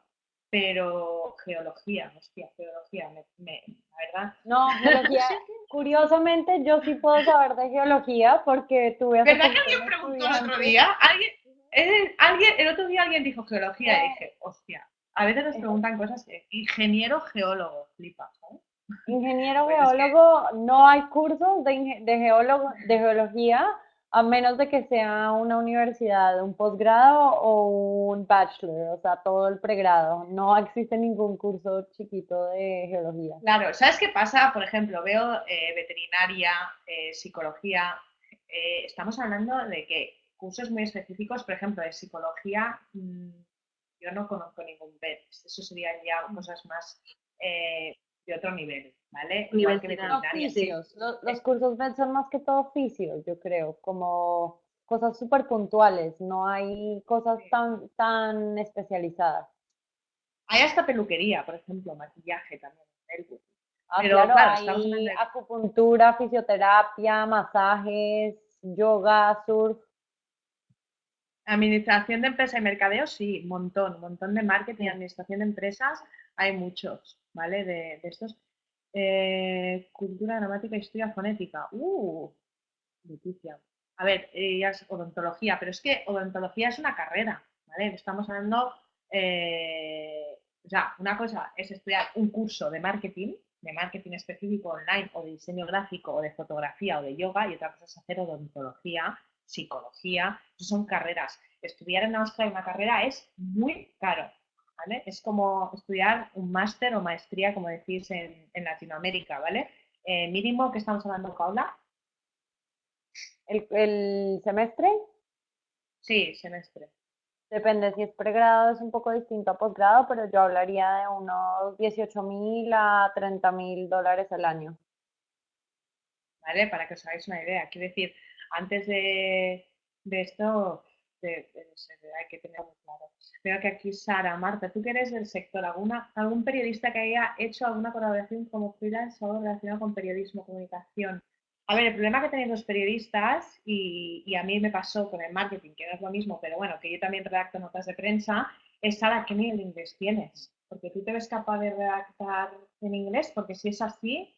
pero geología, hostia, geología, me, la verdad. No, geología, curiosamente yo sí puedo saber de geología porque tuve... ¿Verdad que alguien preguntó el otro día? ¿Alguien, eh, alguien, el otro día alguien dijo geología y dije, hostia, a veces nos preguntan cosas, ingeniero geólogo, flipa, ¿sabes? Ingeniero pues geólogo, no hay cursos de, de, geólogo, de geología, a menos de que sea una universidad, un posgrado o un bachelor, o sea, todo el pregrado. No existe ningún curso chiquito de geología. Claro, ¿sabes qué pasa? Por ejemplo, veo eh, veterinaria, eh, psicología, eh, estamos hablando de que cursos muy específicos, por ejemplo, de psicología, mm, yo no conozco ningún BED. Eso serían ya cosas más eh, de otro nivel, ¿vale? Igual que. Los, los cursos BED son más que todo oficios, yo creo, como cosas súper puntuales, no hay cosas Sí. tan, tan especializadas. Hay hasta peluquería, por ejemplo, maquillaje también. Melbourne. Ah, Pero, claro, hay acupuntura, fisioterapia, masajes, yoga, surf. Administración de empresa y mercadeo, sí, montón, montón de marketing, administración de empresas, hay muchos, ¿vale? De, de estos. Eh, cultura, gramática, historia, fonética. ¡Uh! Leticia. A ver, ya es odontología, pero es que odontología es una carrera, ¿vale? Estamos hablando, eh, o sea, una cosa es estudiar un curso de marketing, de marketing específico online o de diseño gráfico o de fotografía o de yoga y otra cosa es hacer odontología, psicología, eso son carreras. Estudiar en Australia una carrera es muy caro, ¿vale? Es como estudiar un máster o maestría, como decís en, en Latinoamérica, ¿vale? Eh, mínimo que estamos hablando, Paula, El, el semestre, sí, semestre. depende si es pregrado, es un poco distinto a posgrado, pero yo hablaría de unos 18 mil a 30 mil dólares al año. ¿vale? Para que os hagáis una idea. Quiero decir, antes de, de esto, de- de- hay que tener muy claro. Veo que aquí Sara, Marta, tú que eres del sector, ¿alguna, ¿algún periodista que haya hecho alguna colaboración como freelance o relacionado con periodismo, comunicación? A ver, el problema que tenéis los periodistas, y, y a mí me pasó con el marketing, que no es lo mismo, pero bueno, que yo también redacto notas de prensa, es Sara, ¿qué nivel de inglés tienes? Porque tú te ves capaz de redactar en inglés, porque si es así,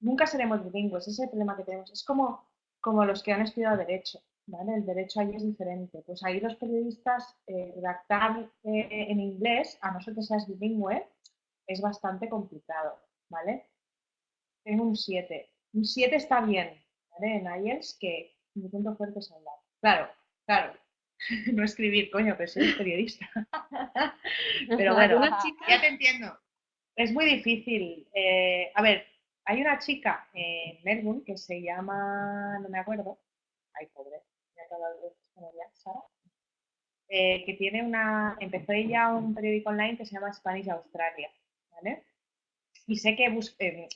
nunca seremos bilingües, ese es el problema que tenemos. Es como, como los que han estudiado Derecho, ¿vale? El Derecho ahí es diferente. Pues ahí los periodistas, eh, redactar eh, en inglés, a no ser que seas bilingüe, es bastante complicado, ¿vale? Tengo un 7. Un 7 está bien, ¿vale? En IELTS, que mi punto fuerte es hablar. Claro, claro. No escribir, coño, pero soy periodista. Pero bueno, ya te entiendo. Es muy difícil. eh, a ver, hay una chica en Melbourne que se llama, no me acuerdo, ay pobre, me de Sara, eh, que tiene una, empezó ella un periódico online que se llama Spanish Australia, ¿vale? Y sé que bus- eh,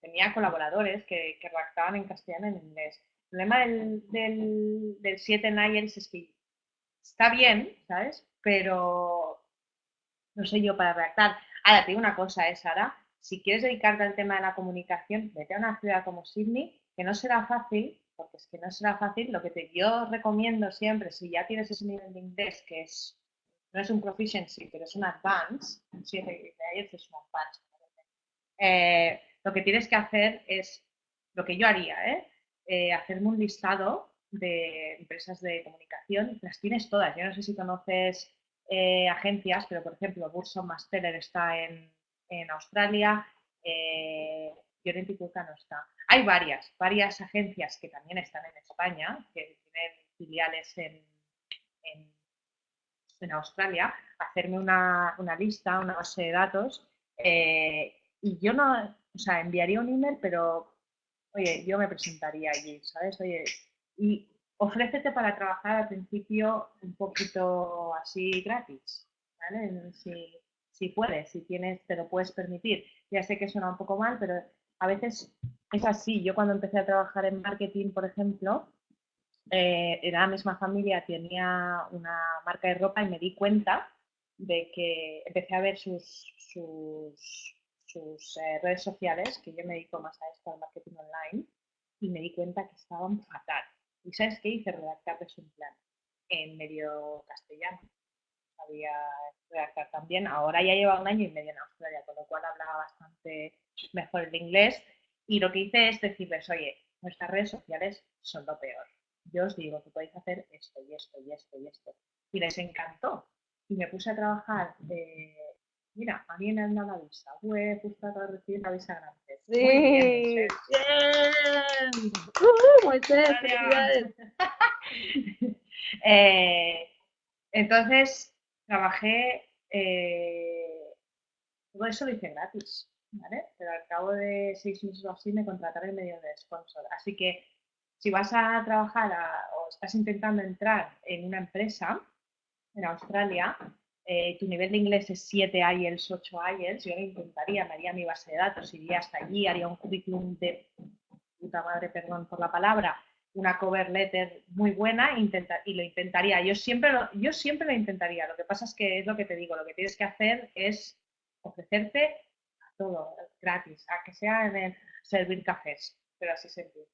tenía colaboradores que, que redactaban en castellano y en inglés. El problema del, del, del 7 en es que está bien, ¿sabes? Pero no sé yo para redactar. Ahora, te digo una cosa, ¿eh, Sara? Si quieres dedicarte al tema de la comunicación, vete a una ciudad como Sydney, que no será fácil, porque es que no será fácil. Lo que te, yo recomiendo siempre, si ya tienes ese nivel de inglés, que es no es un proficiency, pero es un advance, sí, de IELTS es un advance, eh, lo que tienes que hacer es, lo que yo haría, ¿eh? Eh, hacerme un listado de empresas de comunicación, las tienes todas. Yo no sé si conoces eh, agencias, pero por ejemplo, Burson Masteller está en, en Australia, eh, Llorente no está. Hay varias, varias agencias que también están en España, que tienen filiales en, en, Australia, hacerme una, una, lista, una base de datos, eh, y yo no, o sea, enviaría un email, pero, oye, yo me presentaría allí, ¿sabes? Oye, y ofrécete para trabajar al principio un poquito así gratis, ¿vale? Si, si puedes, si tienes, te lo puedes permitir. Ya sé que suena un poco mal, pero a veces es así. Yo cuando empecé a trabajar en marketing, por ejemplo, eh, era la misma familia, tenía una marca de ropa y me di cuenta de que empecé a ver sus, eh, redes sociales, que yo me dedico más a esto, al marketing online, y me di cuenta que estaban fatal. ¿Y sabes qué hice? Redactarles un plan en medio castellano. Sabía redactar también. Ahora ya lleva un año y medio en Australia, con lo cual hablaba bastante mejor el inglés. Y lo que hice es decirles, oye, nuestras redes sociales son lo peor. Yo os digo que podéis hacer esto y esto y esto y esto. Y les encantó. Y me puse a trabajar. Eh, mira, a mí me han dado la visa. Ué, justo acabo de recibir la visa grande. Sí. Muy bien, ¡Bien! ¡Uh, Moisés, felicidades! eh, entonces, trabajé, eh, todo eso lo hice gratis, ¿vale? Pero al cabo de seis meses o así me contrataron y me dieron de sponsor. Así que si vas a trabajar o estás intentando entrar en una empresa en Australia, eh, tu nivel de inglés es 7 IELTS, 8 IELTS, yo lo intentaría, me haría mi base de datos, iría hasta allí, haría un currículum de puta madre, perdón por la palabra, una cover letter muy buena y lo intentaría. Yo siempre lo, yo siempre lo intentaría. Lo que pasa es que es lo que te digo, lo que tienes que hacer es ofrecerte todo gratis, a que sea en el servir cafés, pero así se empieza.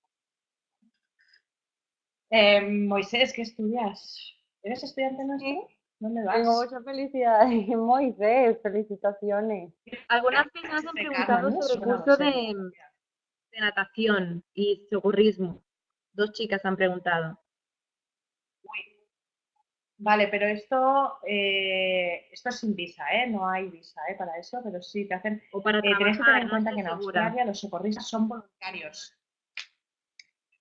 Eh, Moisés, ¿qué estudias? ¿Eres estudiante nuestro? ¿Dónde vas? Tengo mucha felicidad. Moisés, felicitaciones. Algunas personas han preguntado sobre el curso de, de natación y socorrismo. Dos chicas han preguntado. Vale, pero esto, eh, esto es sin visa, ¿eh? No hay visa ¿eh? para eso, pero sí te hacen... O para eh, tener en cuenta que en Australia los socorristas son voluntarios.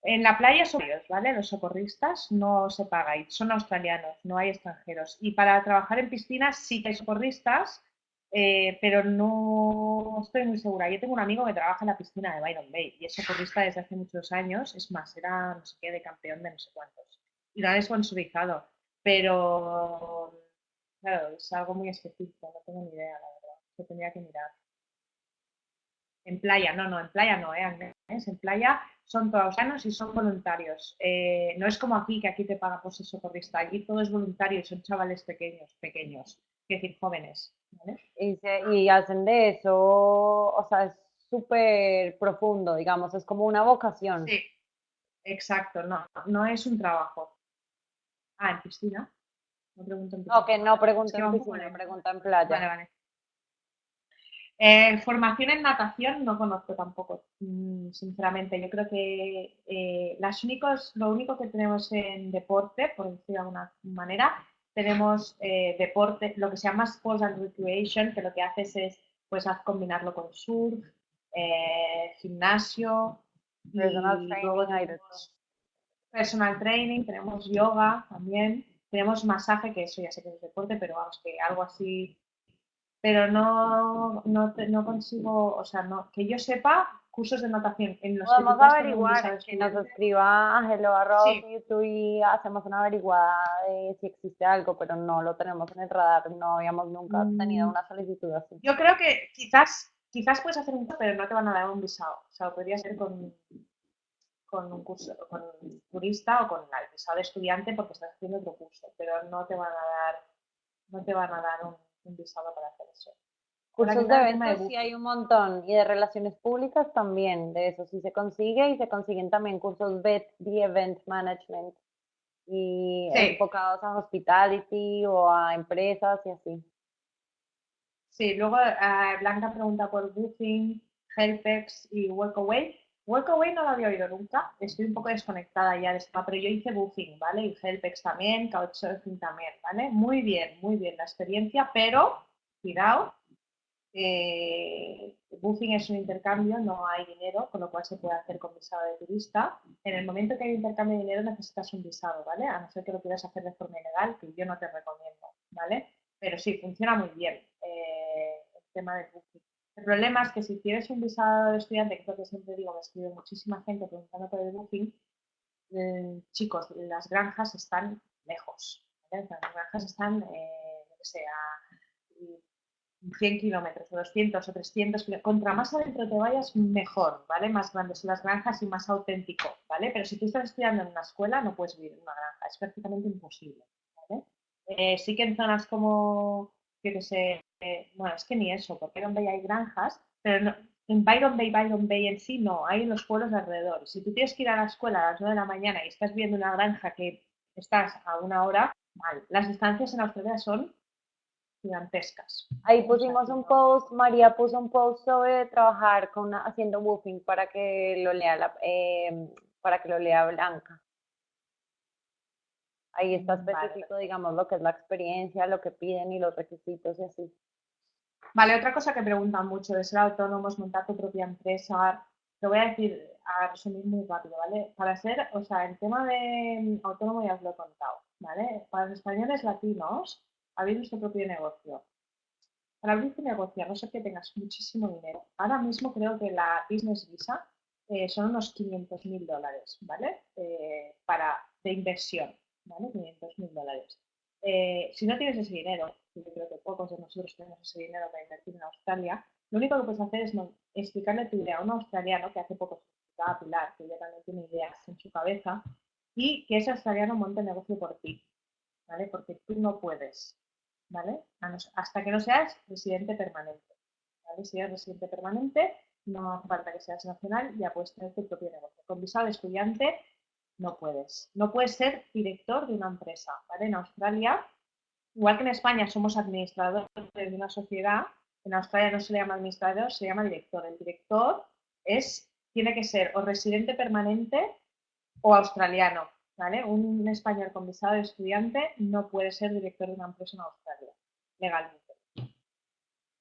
En la playa son ellos, ¿vale? Los socorristas no se pagan, son australianos, no hay extranjeros. Y para trabajar en piscinas sí que hay socorristas, eh, pero no estoy muy segura. Yo tengo un amigo que trabaja en la piscina de Byron Bay y es socorrista desde hace muchos años. Es más, era no sé qué de campeón de no sé cuántos. Y lo han sponsorizado. Pero, claro, es algo muy específico, no tengo ni idea, la verdad. Se tendría que mirar. En playa, no, no, en playa no, ¿eh? En playa son todos sanos y son voluntarios. Eh, no es como aquí, que aquí te paga por ser socorrista. Allí todo es voluntario y son chavales pequeños, pequeños, es decir, jóvenes. Y, y hacen de eso, o sea, es súper profundo, digamos, es como una vocación. Sí, exacto, no, no es un trabajo. Ah, ¿en piscina? No pregunto en piscina. No, que no pregunto en piscina, en playa. Vale, vale. Eh, formación en natación no conozco tampoco, mm, sinceramente. Yo creo que eh, las únicos, lo único que tenemos en deporte, por decir de alguna manera, tenemos eh, deporte, lo que se llama Sports and Recreation, que lo que haces es pues combinarlo con surf, gimnasio, personal training, personal training, tenemos yoga también, tenemos masaje, que eso ya sé que es deporte, pero vamos, que algo así. Pero no, no, no consigo, o sea, no, que yo sepa, cursos de natación en los a averiguar, que nos escriba a Hello YouTube y hacemos una averiguada de si existe algo, pero no lo tenemos en el radar, no habíamos nunca tenido mm. una solicitud así. Yo creo que quizás, quizás puedes hacer un curso, pero no te van a dar un visado, o sea, podría ser con, con un curso, con turista o con el visado de estudiante porque estás haciendo otro curso, pero no te van a dar, no te van a dar un un visado para hacer eso. Cursos de eventos sí hay un montón y de relaciones públicas también, de eso sí se consigue y se consiguen también cursos de, Event Management y enfocados a hospitality o a empresas y así. Sí, luego eh, Blanca pregunta por Booking, Helpex y Workaway. Workaway no lo había oído nunca, estoy un poco desconectada ya de este pero yo hice Booking, ¿vale? Y Helpex también, Couchsurfing también, ¿vale? Muy bien, muy bien la experiencia, pero, cuidado, eh, Booking es un intercambio, no hay dinero, con lo cual se puede hacer con visado de turista. En el momento que hay intercambio de dinero necesitas un visado, ¿vale? A no ser que lo quieras hacer de forma ilegal, que yo no te recomiendo, ¿vale? Pero sí, funciona muy bien eh, el tema de Booking. El problema es que si tienes un visado de estudiante, que es lo que siempre digo, me escribe muchísima gente preguntando por el booking, eh, chicos, las granjas están lejos. Las granjas están, eh, no sé, a 100 kilómetros, o 200 o 300 kilómetros. Contra más adentro te vayas, mejor, ¿vale? Más grandes son las granjas y más auténtico, ¿vale? Pero si tú estás estudiando en una escuela, no puedes vivir en una granja, es prácticamente imposible, ¿vale? Eh, sí que en zonas como, yo sé, bueno, es que ni eso, porque Bay hay granjas, pero en Byron Bay, Byron Bay en sí no, hay en los pueblos de alrededor. Si tú tienes que ir a la escuela a las 9 de la mañana y estás viendo una granja que estás a una hora, mal. Las distancias en Australia son gigantescas. Ahí pusimos un post, María puso un post sobre trabajar con haciendo woofing para que lo lea la, em, para que lo lea Blanca. Ahí está específico, digamos, lo que es la experiencia, lo que piden y los requisitos y así. Vale, otra cosa que preguntan mucho de ser autónomos, montar tu propia empresa. Te voy a decir, a resumir muy rápido, ¿vale? Para ser, o sea, el tema de autónomo ya os lo he contado, ¿vale? Para los españoles latinos, abrir nuestro propio negocio. Para abrir tu negocio, a no ser que tengas muchísimo dinero. Ahora mismo creo que la Business Visa eh, son unos 500 mil dólares, ¿vale? Eh, para, de inversión, ¿vale? 500 mil dólares. Eh, si no tienes ese dinero, yo creo que pocos de nosotros tenemos ese dinero para invertir en Australia, lo único que puedes hacer es explicarle tu idea a un australiano que hace poco se explicaba a Pilar, que ya también tiene ideas en su cabeza, y que ese australiano monte negocio por ti, ¿vale? Porque tú no puedes, ¿vale? Hasta que no seas residente permanente. Si eres residente permanente, no hace falta que seas nacional, ya puedes tener tu propio negocio. Con visado de estudiante no puedes. No puedes ser director de una empresa. En Australia, igual que en España somos administradores de una sociedad, en Australia no se le llama administrador, se llama director. El director es, tiene que ser o residente permanente o australiano, ¿vale? Un español con visado de estudiante no puede ser director de una empresa en Australia, legalmente.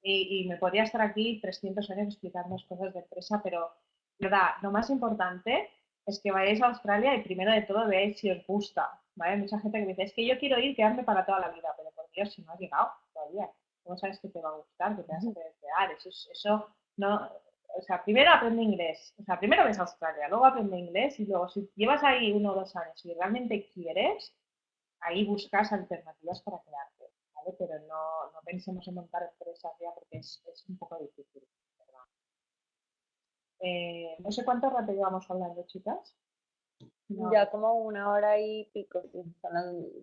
Y, me podría estar aquí 300 años explicando cosas de empresa, pero, verdad, lo más importante es que vayáis a Australia y primero de todo veáis si os gusta, ¿vale? Mucha gente que me dice, es que yo quiero ir, quedarme para toda la vida, pero por Dios, si no has llegado todavía, ¿cómo sabes que te va a gustar, que te vas a desear? Eso, eso no, o sea, primero aprende inglés, o sea, primero ves a Australia, luego aprende inglés y luego si llevas ahí uno o dos años y realmente quieres, ahí buscas alternativas para quedarte, ¿vale? Pero no, no pensemos en montar empresas ya porque es, es un poco difícil, eh, no sé cuánto rato llevamos hablando, chicas. Ya como una hora y pico, sí.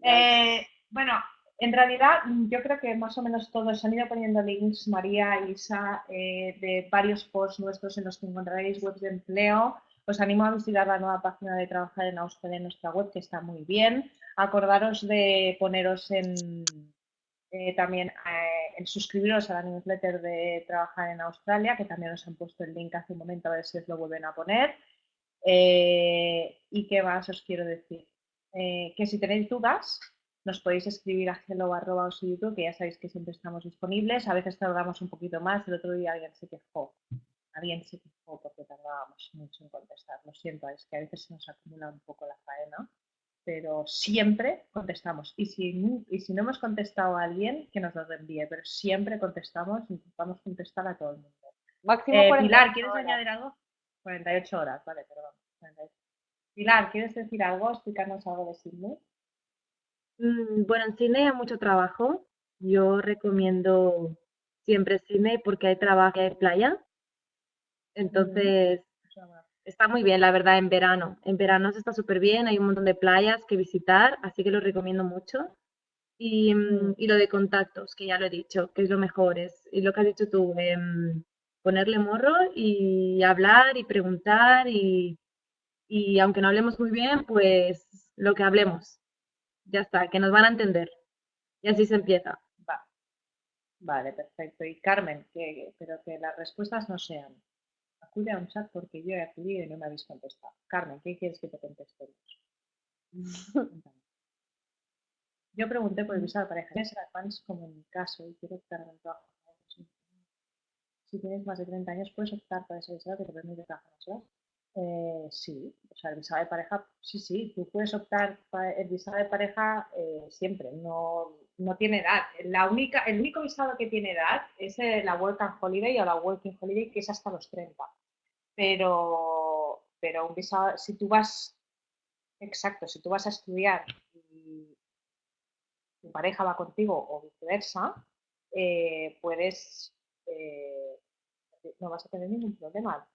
Eh, bueno, en realidad yo creo que más o menos todos han ido poniendo links, María, Isa, eh, de varios posts nuestros en los que encontraréis webs de empleo. Os animo a visitar la nueva página de Trabajar en Australia en nuestra web, que está muy bien. Acordaros de poneros en, también en suscribiros a la newsletter de Trabajar en Australia, que también os han puesto el link hace un momento, a ver si os lo vuelven a poner. Eh, ¿Y qué más os quiero decir? Eh, que si tenéis dudas, nos podéis escribir a hello YouTube, que ya sabéis que siempre estamos disponibles. A veces tardamos un poquito más. El otro día alguien se quejó. Alguien se quejó porque tardábamos mucho en contestar. Lo siento, es que a veces se nos acumula un poco la faena pero siempre contestamos. Y si, y si no hemos contestado a alguien, que nos lo reenvíe, pero siempre contestamos, intentamos contestar a todo el mundo. Máximo eh, Pilar, ¿quieres añadir algo? 48 horas, vale, perdón. Pilar, ¿quieres decir algo? Explicarnos algo de Sydney. Mm, bueno, en Sydney hay mucho trabajo. Yo recomiendo siempre Sydney porque hay trabajo y hay playa. Entonces, Está muy bien, la verdad, en verano. En verano se está súper bien, hay un montón de playas que visitar, así que lo recomiendo mucho. Y, mm, y, lo de contactos, que ya lo he dicho, que es lo mejor, es, y lo que has dicho tú, em, ponerle morro y hablar y preguntar y, y aunque no hablemos muy bien, pues lo que hablemos, ya está, que nos van a entender. Y así se empieza. Vale, perfecto. Y Carmen, que, pero que las respuestas no sean acude a un chat porque yo he acudido y no me habéis contestado. Carmen, ¿qué quieres que te contestemos? yo pregunté por el visado de pareja. ¿Tienes advance como en mi caso y quiero optar el trabajo? Si tienes más de 30 años, puedes optar para ese visado que te permite trabajar más horas. Eh, sí, o sea, el visado de pareja, sí, sí, tú puedes optar el visado de pareja eh, siempre, no, no tiene edad. La única, el único visado que tiene edad es la Work and Holiday o la Working Holiday, que es hasta los 30. Pero, pero un visado, si tú vas, exacto, si tú vas a estudiar y tu pareja va contigo o viceversa, eh, puedes, eh, no vas a tener ningún problema.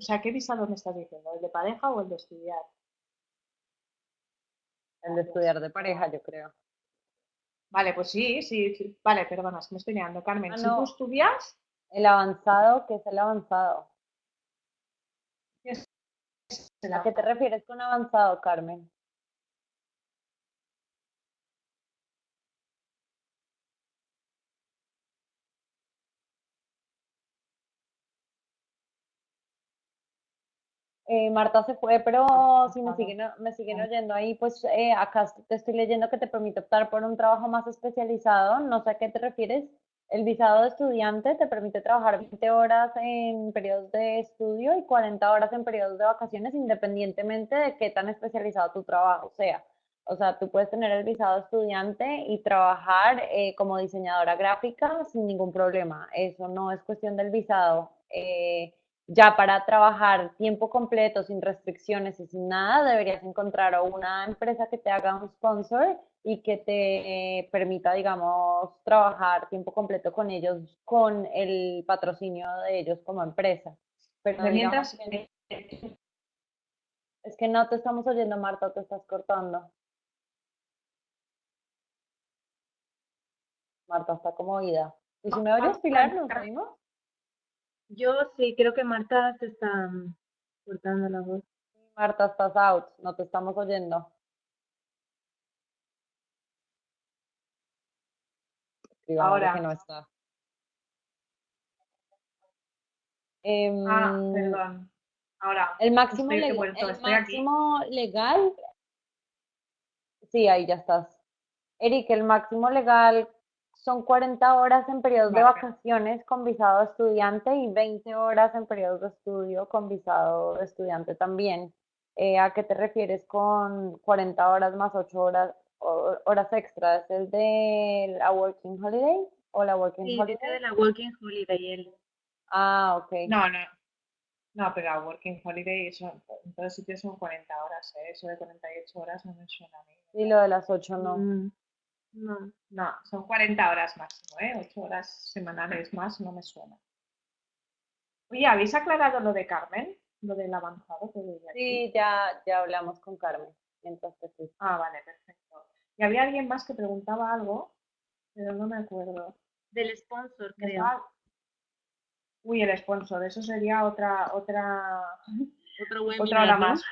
O sea, ¿qué visado me estás diciendo? ¿El de pareja o el de estudiar? El de estudiar de pareja, yo creo. Vale, pues sí, sí, Vale, perdona, me estoy mirando. Carmen, ah, si tú estudias... El avanzado, ¿qué es el avanzado? ¿A qué te refieres con avanzado, Carmen? Eh, Marta se fue, pero si me siguen, me siguen oyendo ahí, pues eh, acá te estoy leyendo que te permite optar por un trabajo más especializado. No sé a qué te refieres. El visado de estudiante te permite trabajar 20 horas en periodos de estudio y 40 horas en periodos de vacaciones, independientemente de qué tan especializado tu trabajo sea. O sea, tú puedes tener el visado de estudiante y trabajar eh, como diseñadora gráfica sin ningún problema. Eso no es cuestión del visado Ya para trabajar tiempo completo, sin restricciones y sin nada, deberías encontrar una empresa que te haga un sponsor y que te eh, permita, digamos, trabajar tiempo completo con ellos, con el patrocinio de ellos como empresa. Pero mientras... Es que no te estamos oyendo, Marta, te estás cortando. Marta está como oída. ¿Y si me oyes, Pilar, nos oímos? Yo sí, creo que Marta se está mm, cortando la voz. Marta, estás out, no te estamos oyendo. Ahora. Que no está. Em, ah, perdón. Ahora. El máximo, legal, el máximo legal. Sí, ahí ya estás. Eric, el máximo legal son 40 horas en periodos de vacaciones con visado estudiante y 20 horas en periodos de estudio con visado estudiante también. Eh, ¿A qué te refieres con 40 horas más 8 horas, horas extras? ¿Es el de la Working Holiday o la Working sí, Holiday? de la Working Holiday. Ah, ok. No, no. No, pero la Working Holiday, eso, en todos sitios son 40 horas, ¿eh? Eso de 48 horas no me suena a mí. Y lo de las 8 no. Mm. No. No, son 40 horas máximo, ¿eh? 8 horas semanales más no me suena. Oye, ¿habéis aclarado lo de Carmen? Lo del avanzado que Sí, ya, ya hablamos con Carmen. Entonces, sí. Ah, vale, perfecto. Y había alguien más que preguntaba algo, pero no me acuerdo. Del sponsor, creo. Uy, el sponsor, eso sería otra, otra, otro webinar, otra hora más.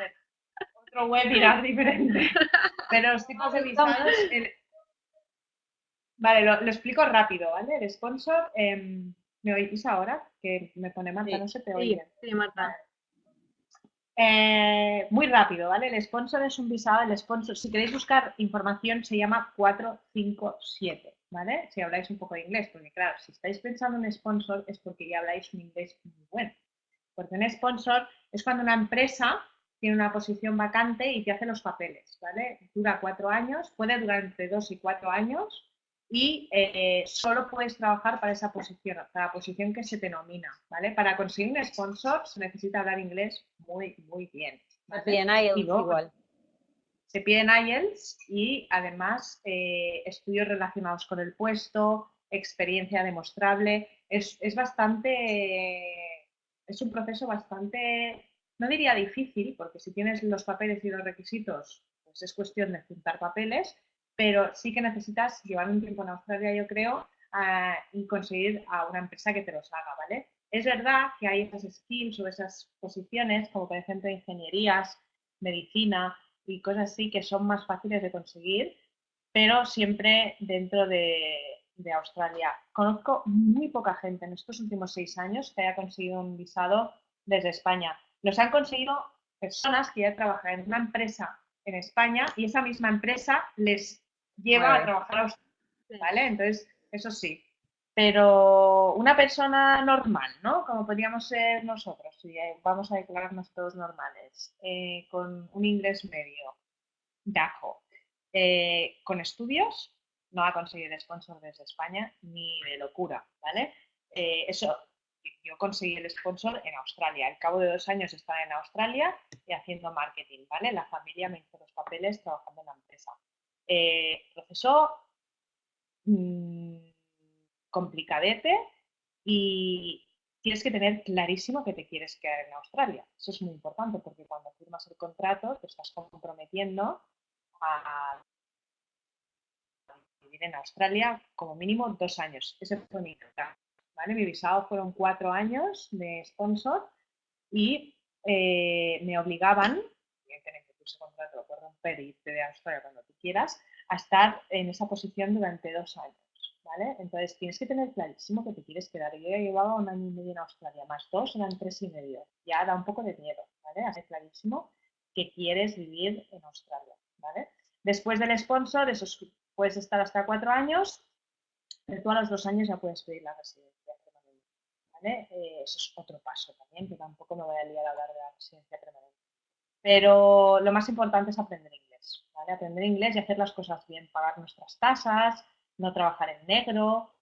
Otro webinar diferente. Pero los tipos de visados, Vale, lo, explico rápido, ¿vale? El sponsor, em, ¿me oís ahora? Que me pone Marta, no se te oye. Sí, Marta. Eh, muy rápido, ¿vale? El sponsor es un visado, el sponsor, si queréis buscar información, se llama 457, ¿vale? Si habláis un poco de inglés, porque claro, si estáis pensando en sponsor es porque ya habláis un inglés muy bueno. Porque un sponsor es cuando una empresa tiene una posición vacante y te hace los papeles, ¿vale? Dura cuatro años, puede durar entre dos y cuatro años, y eh, solo puedes trabajar para esa posición, para la posición que se te nomina, ¿vale? Para conseguir un sponsor se necesita hablar inglés muy, muy bien. Se piden IELTS igual. Se piden IELTS y además eh, estudios relacionados con el puesto, experiencia demostrable. Es, es bastante, es un proceso bastante, no diría difícil, porque si tienes los papeles y los requisitos, pues es cuestión de juntar papeles, pero sí que necesitas llevar un tiempo en Australia, yo creo, y conseguir a una empresa que te los haga, ¿vale? Es verdad que hay esas skills o esas posiciones, como por ejemplo ingenierías, medicina y cosas así, que son más fáciles de conseguir, pero siempre dentro de, de Australia. Conozco muy poca gente en estos últimos seis años que haya conseguido un visado desde España. Los han conseguido personas que ya trabajan en una empresa en España y esa misma empresa les lleva a trabajar a ¿vale? Entonces, eso sí. Pero una persona normal, ¿no? Como podríamos ser nosotros, si vamos a declararnos todos normales, eh, con un inglés medio, dajo, eh, con estudios, no va a conseguir sponsor desde España ni de locura, ¿vale? Eh, eso, yo conseguí el sponsor en Australia. Al cabo de dos años estaba en Australia y haciendo marketing, ¿vale? La familia me hizo los papeles trabajando en la empresa eh, proceso mm, complicadete y tienes que tener clarísimo que te quieres quedar en Australia. Eso es muy importante porque cuando firmas el contrato te estás comprometiendo a vivir en Australia como mínimo dos años. Ese fue mi ¿vale? Mi visado fueron cuatro años de sponsor y eh, me obligaban, ese contrato por romper y irte de Australia cuando tú quieras, a estar en esa posición durante dos años. ¿Vale? Entonces tienes que tener clarísimo que te quieres quedar. Yo ya llevaba un año y medio en Australia, más dos eran tres y medio. Ya da un poco de miedo, ¿vale? Hacer clarísimo que quieres vivir en Australia, ¿vale? Después del sponsor, puedes estar hasta cuatro años, pero tú a los dos años ya puedes pedir la residencia permanente, ¿vale? Eh, eso es otro paso también, que tampoco me voy a liar a hablar de la residencia permanente. Pero lo más importante es aprender inglés, Aprender inglés y hacer las cosas bien, pagar nuestras tasas, no trabajar en negro,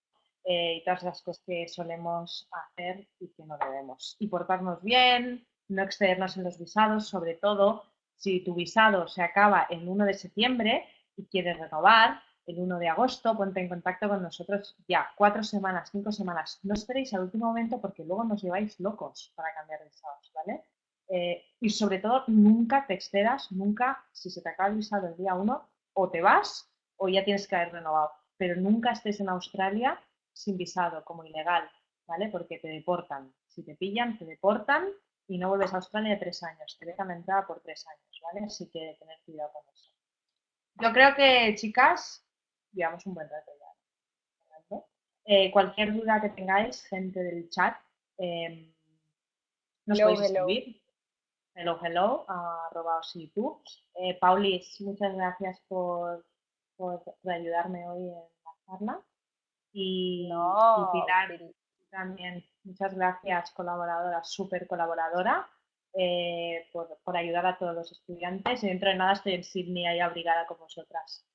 eh, y todas las cosas que solemos hacer y que no debemos. Y portarnos bien, no excedernos en los visados, sobre todo si tu visado se acaba el 1 de septiembre y quieres renovar, el 1 de agosto, ponte en contacto con nosotros ya, cuatro semanas, cinco semanas. No esperéis al último momento porque luego nos lleváis locos para cambiar de visados, ¿vale? Eh, y sobre todo, nunca te excedas, nunca, si se te acaba el visado el día 1, o te vas o ya tienes que haber renovado. Pero nunca estés en Australia sin visado, como ilegal, ¿vale? Porque te deportan. Si te pillan, te deportan y no vuelves a Australia tres años. Te dejan entrar por tres años, ¿vale? Así que tener cuidado con eso. Yo creo que, chicas, llevamos un buen rato ya. Eh, cualquier duda que tengáis, gente del chat, eh, nos podéis escribir. Hello, hello, arroba YouTube. Eh, Paulis, muchas gracias por, por, ayudarme hoy en la charla. Y, no, Pilar, también, muchas gracias, colaboradora, súper colaboradora. Eh, por, por, ayudar a todos los estudiantes. Y dentro de nada estoy en Sydney ahí abrigada con vosotras.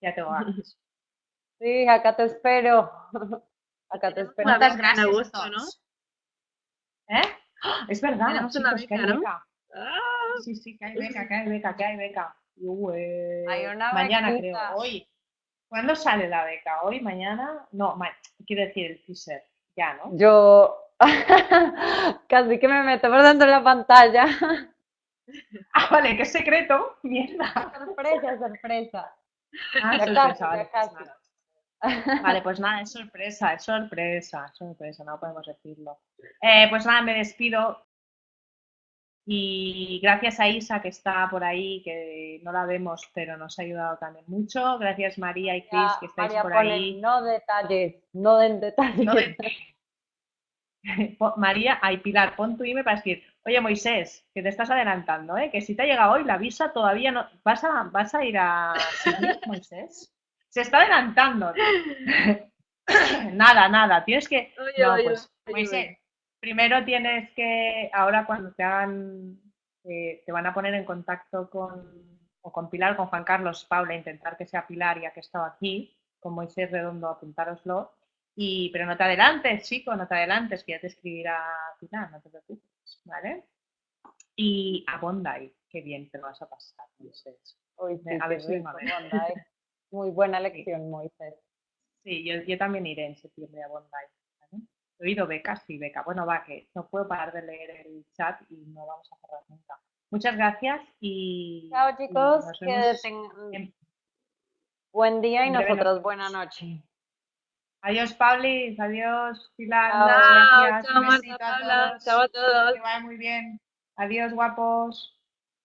Ya tengo ganas. Sí, acá te espero. Acá te espero. Muchas gracias. ¿no? ¿Eh? Es verdad. Tenemos una beca, ¿no? Ah. Sí, sí, que hay beca, que hay beca, que hay beca. hay una mañana creo, hoy. ¿Cuándo sale la beca? ¿Hoy, mañana? No, quiero decir el teaser, ya, ¿no? Yo casi que me meto por dentro de la pantalla. Ah, vale, qué secreto. Mierda. Sorpresa, sorpresa. Ah, sorpresa, vale, pues Vale, pues nada, es sorpresa, es sorpresa, es sorpresa, no podemos decirlo. Eh, pues nada, me despido. Y gracias a Isa, que está por ahí, que no la vemos, pero nos ha ayudado también mucho. Gracias María y Cris, que estáis por ahí. No detalles, no den detalles. María, ay Pilar, pon tu email para decir, oye Moisés, que te estás adelantando, ¿eh? que si te ha llegado hoy la visa todavía no... ¿Vas a, vas a ir a Moisés? Se está adelantando. nada, nada, tienes que... no, pues, Moisés, primero tienes que, ahora cuando te hagan, eh, te van a poner en contacto con, o con Pilar, con Juan Carlos, Paula, intentar que sea Pilar, ya que he estado aquí, con Moisés Redondo, apuntároslo. Y, pero no te adelantes, chico, no te adelantes, que ya te escribirá Pilar, no te preocupes, ¿vale? Y a Bondi, qué bien te lo vas a pasar, Moisés. a ver si Muy buena lección, Moisés. Sí, yo, yo también iré en septiembre a Bondi. He oído becas y beca. Bueno, va, que no puedo parar de leer el chat y no vamos a cerrar nunca. Muchas gracias y. Chao, chicos. que tengan buen día y nosotros buena noche. Adiós, Paulis. Adiós, Pilar. Chao, gracias. Chao, Marta, Chao a todos. Que vaya muy bien. Adiós, guapos.